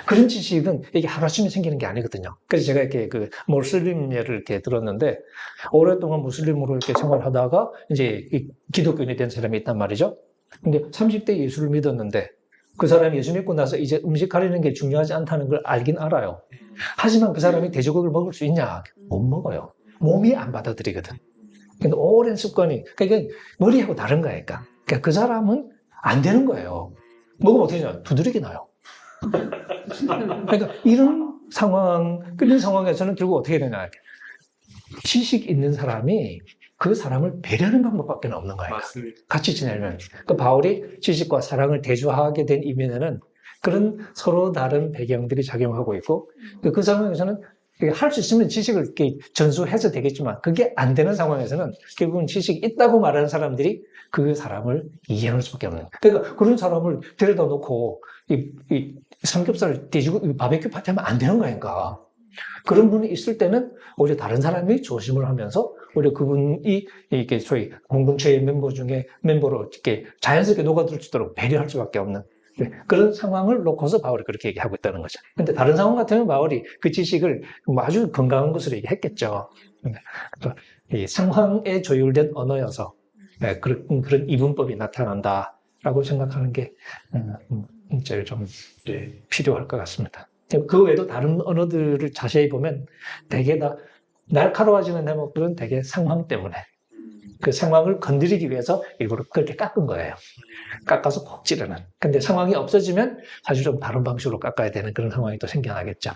그런 지식은 이게 하루아침에 생기는 게 아니거든요. 그래서 제가 이렇게 그 모슬림 예를 이렇게 들었는데 오랫동안 무슬림으로 이렇게 생활하다가 이제 이 기독교인이 된 사람이 있단 말이죠. 근데 30대 예수를 믿었는데 그 사람이 예수 믿고 나서 이제 음식 가리는 게 중요하지 않다는 걸 알긴 알아요. 하지만 그 사람이 돼지고기를 먹을 수 있냐? 못 먹어요. 몸이 안 받아들이거든. 근데 오랜 습관이, 그러니까 머리하고 다른 거니까. 그러니까 그 사람은 안 되는 거예요. 먹으면 어떻게 되냐? 두드리게 나요. 그러니까 이런 상황, 이런 상황에서는 결국 어떻게 되냐? 지식 있는 사람이 그 사람을 배려하는 방법밖에 없는 거예요. 맞습니다. 같이 지내면. 그 바울이 지식과 사랑을 대조하게 된 이면에는 그런 서로 다른 배경들이 작용하고 있고 그- 그 상황에서는 할 수 있으면 지식을 이렇게 전수해서 되겠지만 그게 안 되는 상황에서는 결국은 지식이 있다고 말하는 사람들이 그 사람을 이해할 수밖에 없는. 그러니까 그런 사람을 데려다 놓고 이, 이 삼겹살을 돼지고 바베큐 파티 하면 안 되는 거니까. 그런 분이 있을 때는 오히려 다른 사람이 조심을 하면서 오히려 그분이 이렇게 소위 공동체의 멤버 중에 멤버로 이렇게 자연스럽게 녹아들 수 있도록 배려할 수밖에 없는 네, 그런 상황을 놓고서 바울이 그렇게 얘기하고 있다는 거죠. 근데 다른 상황 같으면 바울이 그 지식을 뭐 아주 건강한 것으로 얘기했겠죠. 상황에 조율된 언어여서 네, 그런, 그런 이분법이 나타난다라고 생각하는 게 음, 음, 제일 좀 네. 필요할 것 같습니다. 그 외에도 다른 언어들을 자세히 보면 대개 다 날카로워지는 대목들은 대개 상황 때문에 그 상황을 건드리기 위해서 일부러 그렇게 깎은 거예요. 깎아서 콕 찌르는. 근데 상황이 없어지면 사실 좀 다른 방식으로 깎아야 되는 그런 상황이 또 생겨나겠죠.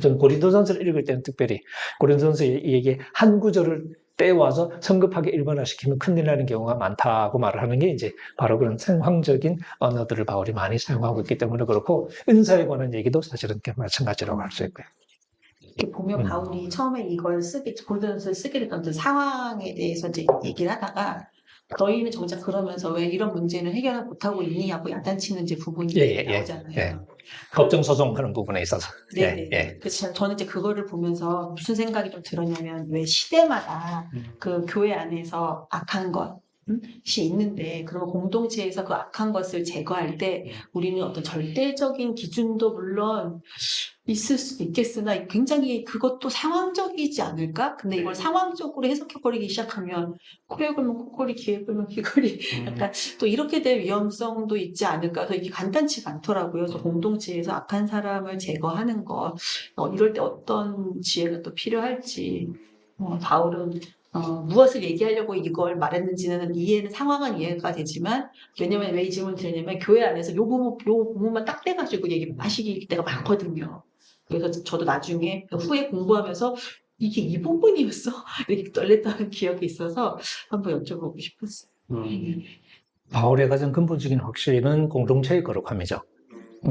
저는 고린도 전서를 읽을 때는 특별히 고린도 전서 얘기 한 구절을 떼와서 성급하게 일반화시키면 큰일 나는 경우가 많다고 말을 하는 게 이제 바로 그런 상황적인 언어들을 바울이 많이 사용하고 있기 때문에 그렇고 은사에 관한 얘기도 사실은 마찬가지라고 할 수 있고요. 이렇게 보면 음. 바울이 처음에 이걸 쓰기 골든스를 쓰게 됐던 그 상황에 대해서 이제 얘기를 하다가 너희는 정작 그러면서 왜 이런 문제는 해결을 못하고 있니 하고 야단치는 이제 부분이 예, 예, 예. 나오잖아요. 예. 법정 소송하는 부분에 있어서 네네. 예, 예. 그래서 저는 이제 그거를 보면서 무슨 생각이 좀 들었냐면 왜 시대마다 음. 그 교회 안에서 악한 것, 것이 있는데 그러면 공동체에서 그 악한 것을 제거할 때 우리는 어떤 절대적인 기준도 물론 있을 수도 있겠으나 굉장히 그것도 상황적이지 않을까? 근데 이걸 상황적으로 해석해버리기 시작하면 코에 걸면 코걸이, 귀에 걸면 귀걸이 음. 약간 또 이렇게 될 위험성도 있지 않을까? 그래서 이게 간단치가 않더라고요. 그래서 공동체에서 악한 사람을 제거하는 것 어, 이럴 때 어떤 지혜가 또 필요할지 어, 바울은 어, 무엇을 얘기하려고 이걸 말했는지는 이해는 상황은 이해가 되지만 왜냐면 왜 이 질문 드리냐면 교회 안에서 요 부분 요 부분만 딱 떼가지고 얘기하시기 때가 많거든요. 그래서 저도 나중에 후에 공부하면서 이게 이 부분이었어 이렇게 떨렸다는 기억이 있어서 한번 여쭤보고 싶었어요. 음. 바울의 가장 근본적인 확신은 공동체의 거룩함이죠.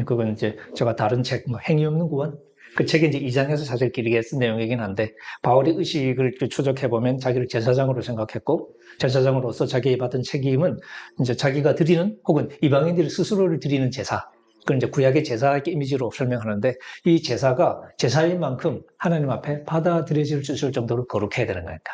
그건 이제 제가 다른 책, 뭐 행위 없는 구원? 그 책에 이제 2장에서 사실 길게 쓴 내용이긴 한데, 바울의 의식을 추적해보면 자기를 제사장으로 생각했고, 제사장으로서 자기가 받은 책임은 이제 자기가 드리는 혹은 이방인들이 스스로를 드리는 제사, 그건 이제 구약의 제사 이미지로 설명하는데, 이 제사가 제사인 만큼 하나님 앞에 받아들여질 수 있을 정도로 거룩해야 되는 거니까.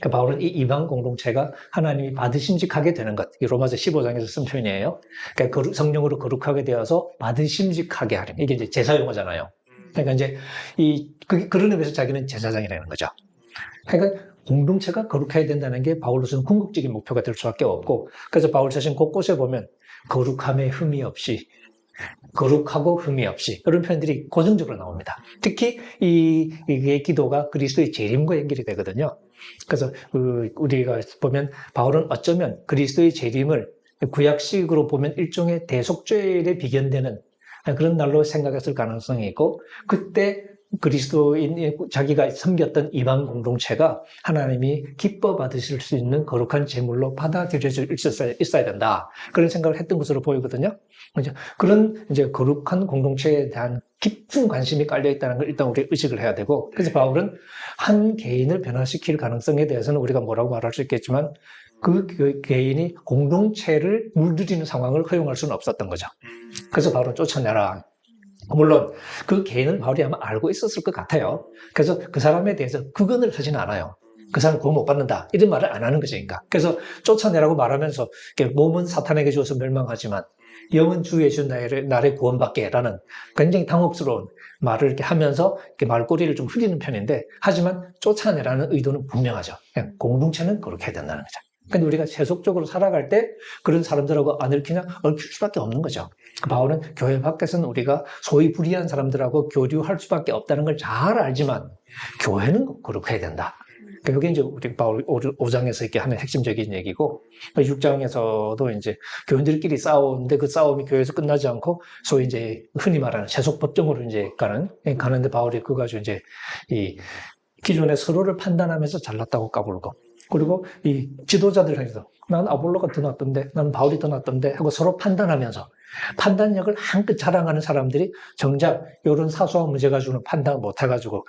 그 바울은 이 이방 공동체가 하나님이 받으심직하게 되는 것. 이 로마서 15장에서 쓴 표현이에요. 그러니까 성령으로 거룩하게 되어서 받으심직하게 하림. 이게 이제 제사 용어잖아요. 그러니까 이제 이 그, 그런 의미에서 자기는 제사장이라는 거죠. 그러니까 공동체가 거룩해야 된다는 게 바울로서는 궁극적인 목표가 될 수밖에 없고 그래서 바울 자신 곳곳에 보면 거룩함에 흠이 없이 거룩하고 흠이 없이 그런 표현들이 고정적으로 나옵니다. 특히 이 이게 기도가 그리스도의 재림과 연결이 되거든요. 그래서 그 우리가 보면 바울은 어쩌면 그리스도의 재림을 구약식으로 보면 일종의 대속죄에 비견되는 그런 날로 생각했을 가능성이 있고 그때 그리스도인 자기가 섬겼던 이방 공동체가 하나님이 기뻐 받으실 수 있는 거룩한 제물로 받아들여져 있어야, 있어야 된다 그런 생각을 했던 것으로 보이거든요. 그죠? 그런 이제 거룩한 공동체에 대한 깊은 관심이 깔려 있다는 걸 일단 우리 의식을 해야 되고 그래서 바울은 한 개인을 변화시킬 가능성에 대해서는 우리가 뭐라고 말할 수 있겠지만 그 개- 개인이 공동체를 물들이는 상황을 허용할 수는 없었던 거죠. 그래서 바울은 쫓아내라. 물론 그 개인을 바울이 아마 알고 있었을 것 같아요. 그래서 그 사람에 대해서 극언을 하지는 않아요. 그 사람 구원 못 받는다. 이런 말을 안 하는 거죠. 그러니까. 그래서 쫓아내라고 말하면서 몸은 사탄에게 주어서 멸망하지만 영은 주의 주 나를, 나를 구원받게 라는 굉장히 당혹스러운 말을 이렇게 하면서 이렇게 말꼬리를 좀 흐리는 편인데 하지만 쫓아내라는 의도는 분명하죠. 공동체는 그렇게 해야 된다는 거죠. 근데 우리가 세속적으로 살아갈 때 그런 사람들하고 안 얽히냐? 얽힐 수밖에 없는 거죠. 그 바울은 교회 밖에서는 우리가 소위 불의한 사람들하고 교류할 수밖에 없다는 걸 잘 알지만 교회는 그렇게 해야 된다. 그러니까 이게 이제 우리 바울 5장에서 이렇게 하는 핵심적인 얘기고 6장에서도 이제 교인들끼리 싸우는데 그 싸움이 교회에서 끝나지 않고 소위 이제 흔히 말하는 세속 법정으로 이제 가는 가는데 바울이 그거 가지고 이제 이 기존에 서로를 판단하면서 잘났다고 까불고 그리고 이 지도자들 사이에서 난 아볼로가 더 낫던데 나는 바울이 더 낫던데 하고 서로 판단하면서 판단력을 한끗 자랑하는 사람들이 정작 이런 사소한 문제 가지고는 판단을 못 해가지고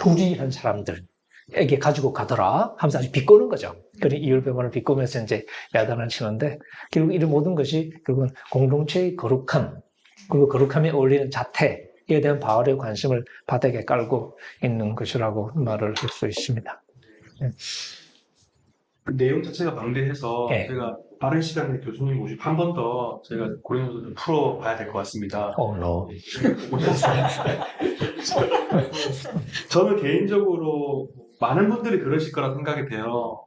불의한 사람들에게 가지고 가더라 하면서 아주 비꼬는 거죠. 그런 이율배반을 비꼬면서 이제 야단을 치는데 결국 이런 모든 것이 결국은 공동체의 거룩함 그리고 거룩함에 어울리는 자태에 대한 바울의 관심을 바닥에 깔고 있는 것이라고 말을 할 수 있습니다. 그 내용 자체가 방대해서 예. 제가 빠른 시간에 교수님 모시고 한 번더 제가 고려해서 좀 풀어봐야 될 것 같습니다. 어, 너. 저는 개인적으로 많은 분들이 그러실 거라 생각이 돼요.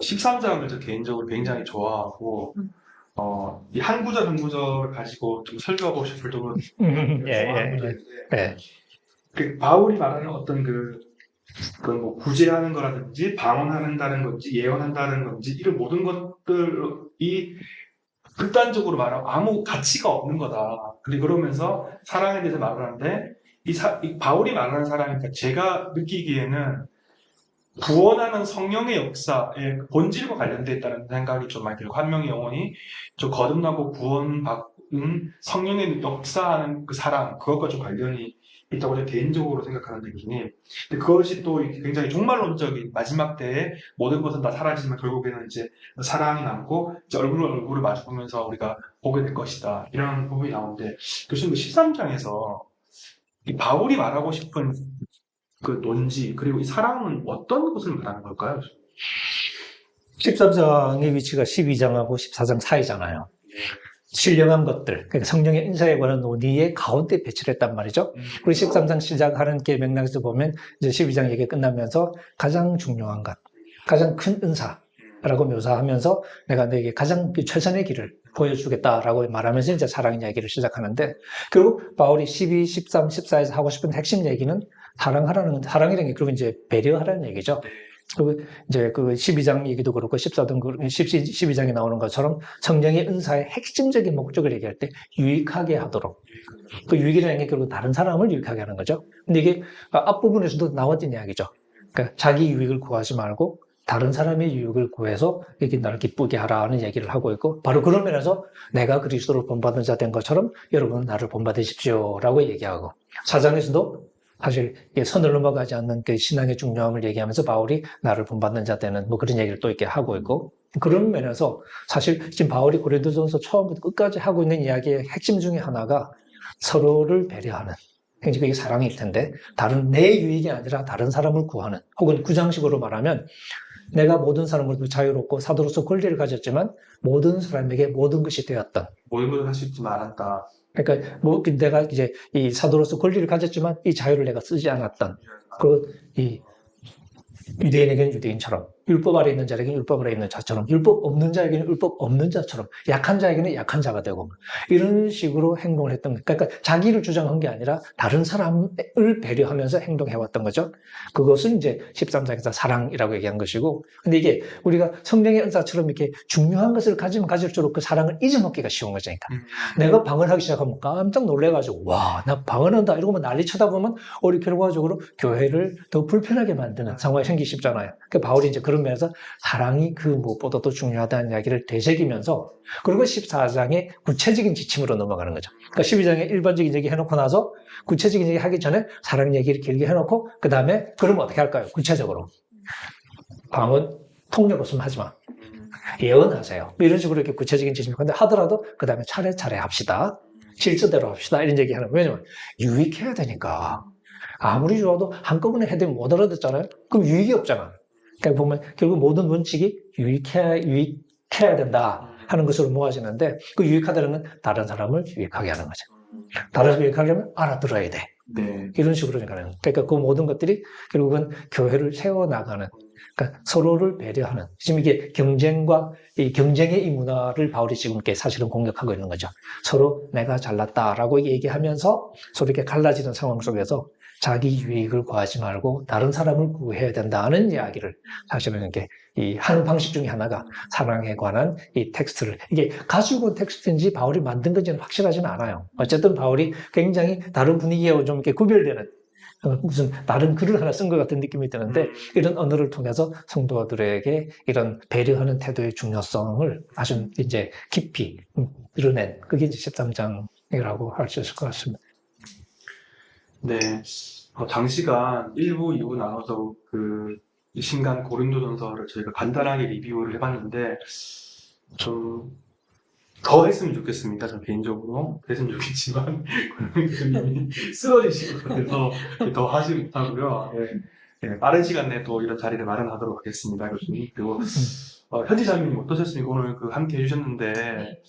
13장을 저 개인적으로 굉장히 좋아하고 음. 어, 이 한 구절 한 구절을 가지고 좀 설교하고 싶을 정도로 예, 예, 예. 그 바울이 말하는 어떤 그, 그뭐 구제하는 거라든지 방언한다는 건지 예언한다는 건지 이런 모든 것들이 극단적으로 말하면 아무 가치가 없는 거다. 그리고 그러면서 사랑에 대해서 말을 하는데 이, 사- 이 바울이 말하는 사랑이니까 제가 느끼기에는 구원하는 성령의 역사의 본질과 관련돼 있다는 생각이 좀 많이 들고 한 명의 영혼이 좀 거듭나고 구원받은 성령의 역사하는 그 사랑 그것과 좀 관련이 있다고 제가 개인적으로 생각하는 느낌이 근데 그것이 또 굉장히 종말론적인 마지막 때에 모든 것은 다 사라지지만 결국에는 이제 사랑이 남고 이제 얼굴 얼굴을 마주보면서 우리가 보게 될 것이다 이런 부분이 나오는데 교수님 그 13장에서 이 바울이 말하고 싶은 그 논지 그리고 이 사랑은 어떤 것을 말하는 걸까요? 13장의 위치가 12장하고 14장 사이잖아요. 신령한 것들, 그러니까 성령의 인사에 관한 논의의 가운데 배치를 했단 말이죠. 음. 그리고 13장 시작하는 게 맥락에서 보면 이제 12장 얘기 끝나면서 가장 중요한 것, 가장 큰 은사라고 묘사하면서 내가 너에게 가장 그 최선의 길을 보여주겠다라고 말하면서 이제 사랑 이야기를 시작하는데 결국 바울이 12, 13, 14에서 하고 싶은 핵심 얘기는 사랑하라는 사랑이라는 게 그리고 이제 배려하라는 얘기죠. 그리고 이제 그 12장 얘기도 그렇고 14등 12, 장에 나오는 것처럼 성령의 은사의 핵심적인 목적을 얘기할 때 유익하게 하도록 그 유익이라는 게 결국 다른 사람을 유익하게 하는 거죠. 근데 이게 앞부분에서도 나왔던 이야기죠. 그러니까 자기 유익을 구하지 말고 다른 사람의 유익을 구해서 이렇게 나를 기쁘게 하라는 얘기를 하고 있고 바로 그런 면에서 내가 그리스도를 본받은 자 된 것처럼 여러분은 나를 본받으십시오라고 얘기하고 사장에서도 사실 선을 넘어가지 않는 그 신앙의 중요함을 얘기하면서 바울이 나를 본받는 자 되는 뭐 그런 얘기를 또 이렇게 하고 있고 그런 면에서 사실 지금 바울이 고린도전서 처음부터 끝까지 하고 있는 이야기의 핵심 중에 하나가 서로를 배려하는. 굉장히 그게 사랑일 텐데 다른 내 유익이 아니라 다른 사람을 구하는. 혹은 구장식으로 말하면 내가 모든 사람을 자유롭고 사도로서 권리를 가졌지만 모든 사람에게 모든 것이 되었던. 모든 것을 할수 있지만 않았다. 그러니까 뭐 내가 이제 이 사도로서 권리를 가졌지만 이 자유를 내가 쓰지 않았던 그이 유대인에게는 유대인처럼 율법 아래 있는 자에게는 율법 아래 있는 자처럼 율법 없는 자에게는 율법 없는 자처럼 약한 자에게는 약한 자가 되고 이런 식으로 행동을 했던 거예요. 그러니까 자기를 주장한 게 아니라 다른 사람을 배려하면서 행동해왔던 거죠. 그것은 이제 13장에서 사랑이라고 얘기한 것이고 근데 이게 우리가 성령의 은사처럼 이렇게 중요한 것을 가지면 가질수록 그 사랑을 잊어먹기가 쉬운 거죠. 그러니까 음. 내가 방언하기 시작하면 깜짝 놀래가지고 와 나 방언한다 이러고 난리 쳐다보면 우리 결과적으로 교회를 더 불편하게 만드는 상황이 생기기 쉽잖아요. 그 바울이 이제 그런 면에서 사랑이 그 무엇보다도 중요하다는 이야기를 되새기면서 그리고 14장의 구체적인 지침으로 넘어가는 거죠. 그러니까 12장에 일반적인 얘기 해놓고 나서 구체적인 얘기 하기 전에 사랑 얘기를 길게 해놓고 그 다음에 그럼 어떻게 할까요? 구체적으로 방언 폭력 없으면 하지 마. 예언하세요. 뭐 이런 식으로 이렇게 구체적인 지침. 근데 하더라도 그 다음에 차례차례 합시다. 실수대로 합시다. 이런 얘기 하는 거예요. 왜냐면 유익해야 되니까. 아무리 좋아도 한꺼번에 해대면 못 알아듣잖아요. 그럼 유익이 없잖아. 그러니까 보면 결국 모든 원칙이 유익해야, 유익해야 된다 하는 것으로 모아지는데 그 유익하다는 건 다른 사람을 유익하게 하는 거죠. 다른 사람을 유익하려면 알아들어야 돼. 네. 이런 식으로 가는. 그러니까 그 모든 것들이 결국은 교회를 세워나가는, 그러니까 서로를 배려하는. 지금 이게 경쟁과 이 경쟁의 이 문화를 바울이 지금 이렇게 사실은 공격하고 있는 거죠. 서로 내가 잘났다라고 얘기하면서 서로 이렇게 갈라지는 상황 속에서 자기 유익을 구하지 말고 다른 사람을 구해야 된다는 이야기를 사실은 이렇게 이 하는 방식 중에 하나가 사랑에 관한 이 텍스트를 이게 가지고 온 텍스트인지 바울이 만든 건지는 확실하지는 않아요. 어쨌든 바울이 굉장히 다른 분위기하고 좀 이렇게 구별되는 어, 무슨 다른 글을 하나 쓴 것 같은 느낌이 드는데 이런 언어를 통해서 성도들에게 이런 배려하는 태도의 중요성을 아주 이제 깊이 음, 드러낸 그게 이제 13장이라고 할 수 있을 것 같습니다. 네. 어, 장시간 1부, 2부 나눠서 그 신간 고린도전서를 저희가 간단하게 리뷰를 해봤는데 좀 더 했으면 좋겠습니다. 저 개인적으로 그랬으면 좋겠지만 교수님이 쓰러지실 것 같아서 더 하지 못하고요. 예. 예, 빠른 시간 내에 또 이런 자리를 마련하도록 하겠습니다, 교수님. 그리고 어, 현지 자매님 어떠셨습니까? 오늘 그 함께 해주셨는데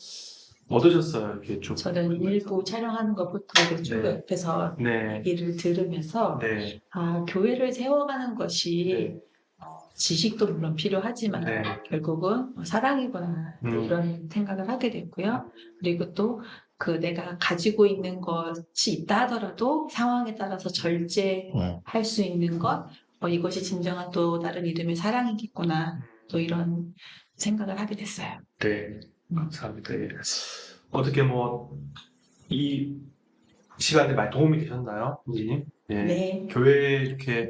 어떠셨어요? 이렇게 쭉. 저는 일부 촬영하는 것부터 쭉 네. 옆에서 네. 얘기를 들으면서 네. 아 교회를 세워가는 것이 네. 어, 지식도 물론 필요하지만 네. 결국은 뭐 사랑이구나 음. 이런 생각을 하게 됐고요. 그리고 또 그 내가 가지고 있는 것이 있다 하더라도 상황에 따라서 절제할 음. 수 있는 것 어, 이것이 진정한 또 다른 이름의 사랑이겠구나 또 이런 생각을 하게 됐어요. 네. 감사합니다. 예. 어떻게 뭐, 이 시간에 많이 도움이 되셨나요? 민지님? 예. 네. 교회에 이렇게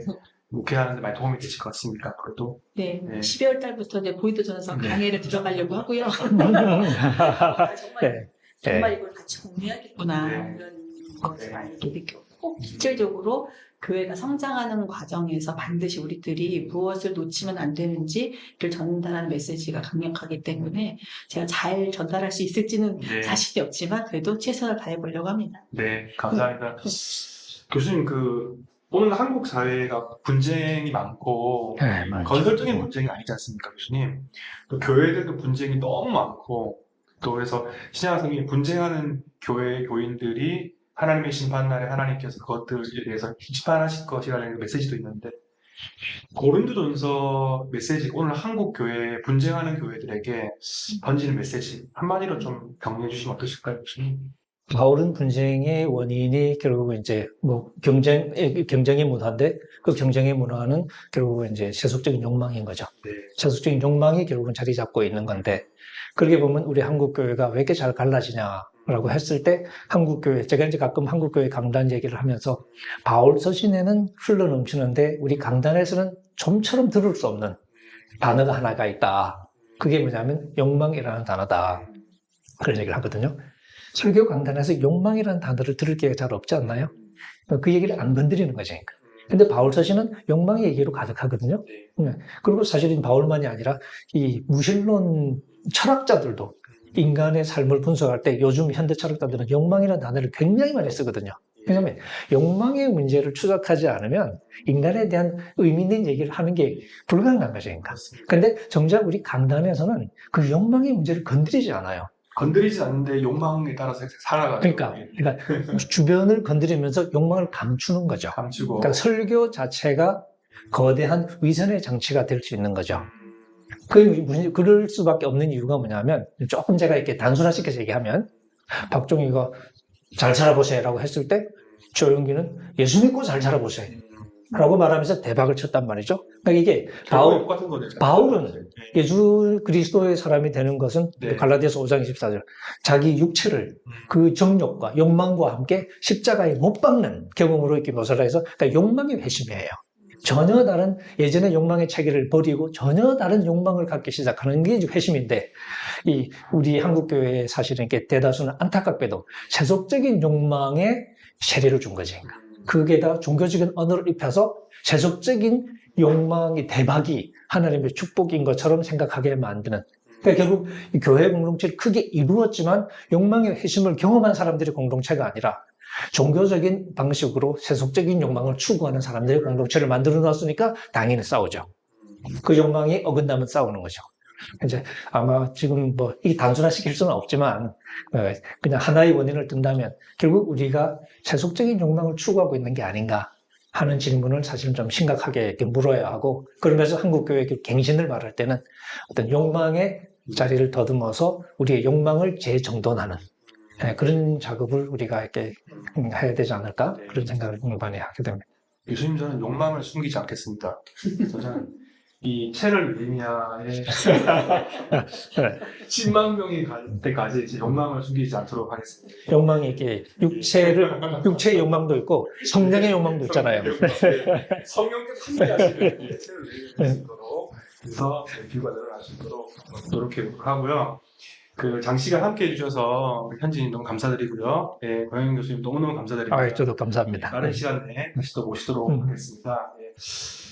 목회하는데 많이 도움이 되실 것 같습니까? 그래도. 네, 네. 12월 달부터 이제 보이도 전서 네. 강의를 들어가려고 하고요. 아, 정말 네. 정말 이걸 같이 공유하겠구나 네. 이런 것을 네. 알게 느꼈고 꼭 실질적으로 교회가 성장하는 과정에서 반드시 우리들이 무엇을 놓치면 안 되는지를 전달하는 메시지가 강력하기 때문에 제가 잘 전달할 수 있을지는 네. 자신이 없지만 그래도 최선을 다해보려고 합니다. 네. 감사합니다. 교수님, 그, 오늘 한국 사회가 분쟁이 많고 네. 건설적인 분쟁이 아니지 않습니까, 교수님? 또 교회들도 분쟁이 너무 많고 또 그래서 신약성이 분쟁하는 교회 교인들이 하나님의 심판날에 하나님께서 그것들에 대해서 심판하실 것이라는 메시지도 있는데 고린도전서 메시지 오늘 한국 교회 분쟁하는 교회들에게 던지는 메시지 한마디로 좀 정리해 주시면 어떠실까요? 바울은 분쟁의 원인이 결국은 이제 뭐 경쟁, 경쟁의 문화인데 그 경쟁의 문화는 결국은 이제 세속적인 욕망인 거죠. 네. 세속적인 욕망이 결국은 자리 잡고 있는 건데 그렇게 보면 우리 한국 교회가 왜 이렇게 잘 갈라지냐 라고 했을 때 한국 교회 제가 이제 가끔 한국 교회 강단 얘기를 하면서 바울 서신에는 흘러 넘치는데 우리 강단에서는 좀처럼 들을 수 없는 단어가 하나가 있다. 그게 뭐냐면 욕망이라는 단어다. 그런 얘기를 하거든요. 설교 강단에서 욕망이라는 단어를 들을 기회가 잘 없지 않나요? 그 얘기를 안 건드리는 거죠. 근데 바울 서신은 욕망의 얘기로 가득하거든요. 네. 네. 그리고 사실은 바울만이 아니라 이 무신론 철학자들도 인간의 삶을 분석할 때 요즘 현대 철학자들은 욕망이라는 단어를 굉장히 많이 쓰거든요. 왜냐하면 욕망의 문제를 추적하지 않으면 인간에 대한 의미 있는 얘기를 하는 게 불가능한 거죠. 그렇습니다. 근데 정작 우리 강단에서는 그 욕망의 문제를 건드리지 않아요. 건드리지 않는데 욕망에 따라서 살아가죠. 그러니까, 그러니까 주변을 건드리면서 욕망을 감추는 거죠. 감추고 그러니까 설교 자체가 거대한 위선의 장치가 될 수 있는 거죠. 그, 문- 그럴 수밖에 없는 이유가 뭐냐면, 조금 제가 이렇게 단순화시켜서 얘기하면, 박종희가 잘 살아보세요 라고 했을 때, 조용기는 예수 믿고 잘 살아보세요. 라고 말하면서 대박을 쳤단 말이죠. 그러니까 이게 바울. 바울은 예수 그리스도의 사람이 되는 것은 네. 갈라디아서 5장 24절 자기 육체를 그 정욕과 욕망과 함께 십자가에 못 박는 경험으로 이렇게 묘사를 해서 그러니까 욕망의 회심이에요. 전혀 다른 예전의 욕망의 체계를 버리고 전혀 다른 욕망을 갖기 시작하는 게 회심인데 이 우리 한국 교회에 사실은 이렇게 대다수는 안타깝게도 세속적인 욕망에 세례를 준 거지. 그게 다 종교적인 언어를 입혀서 세속적인 욕망이 대박이 하나님의 축복인 것처럼 생각하게 만드는. 그러니까 결국 이 교회 공동체를 크게 이루었지만 욕망의 회심을 경험한 사람들의 공동체가 아니라 종교적인 방식으로 세속적인 욕망을 추구하는 사람들의 공동체를 만들어 놨으니까 당연히 싸우죠. 그 욕망이 어긋나면 싸우는 거죠. 이제 아마 지금 뭐 이 단순화시킬 수는 없지만 어, 그냥 하나의 원인을 든다면 결국 우리가 세속적인 욕망을 추구하고 있는 게 아닌가 하는 질문을 사실은 좀 심각하게 물어야 하고 그러면서 한국 교회 그 갱신을 말할 때는 어떤 욕망의 자리를 더듬어서 우리의 욕망을 재정돈하는 예, 그런 작업을 우리가 이렇게 음, 해야 되지 않을까 그런 생각을 많이 하게 됩니다. 교수님 저는 욕망을 숨기지 않겠습니다. 저는 이 채널 리미아의 10만 명이 갈 때까지 제 욕망을 숨기지 않도록 하겠습니다. 욕망이 이렇게 육체를 육체의 욕망도 있고 성령의 욕망도 있잖아요. 성령께서 함께하시는 이 채널 리미아 수 있도록 그래서 뷰가 늘어날 수 있도록 노력해 하고요. 그 장시간 함께 해주셔서 현진님 너무 감사드리고요. 예, 고영인 교수님 너무너무 감사드립니다. 아, 저도 감사합니다. 빠른 시간에 다시 또 모시도록 음. 하겠습니다. 예.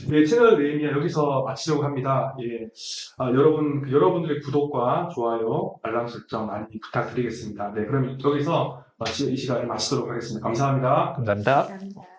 네, 채널 네임이야 여기서 마치려고 합니다. 예. 아, 여러분, 그 여러분들의 구독과 좋아요, 알람 설정 많이 부탁드리겠습니다. 네, 그럼 여기서 마치, 이 시간을 마치도록 하겠습니다. 감사합니다. 감사합니다. 감사합니다.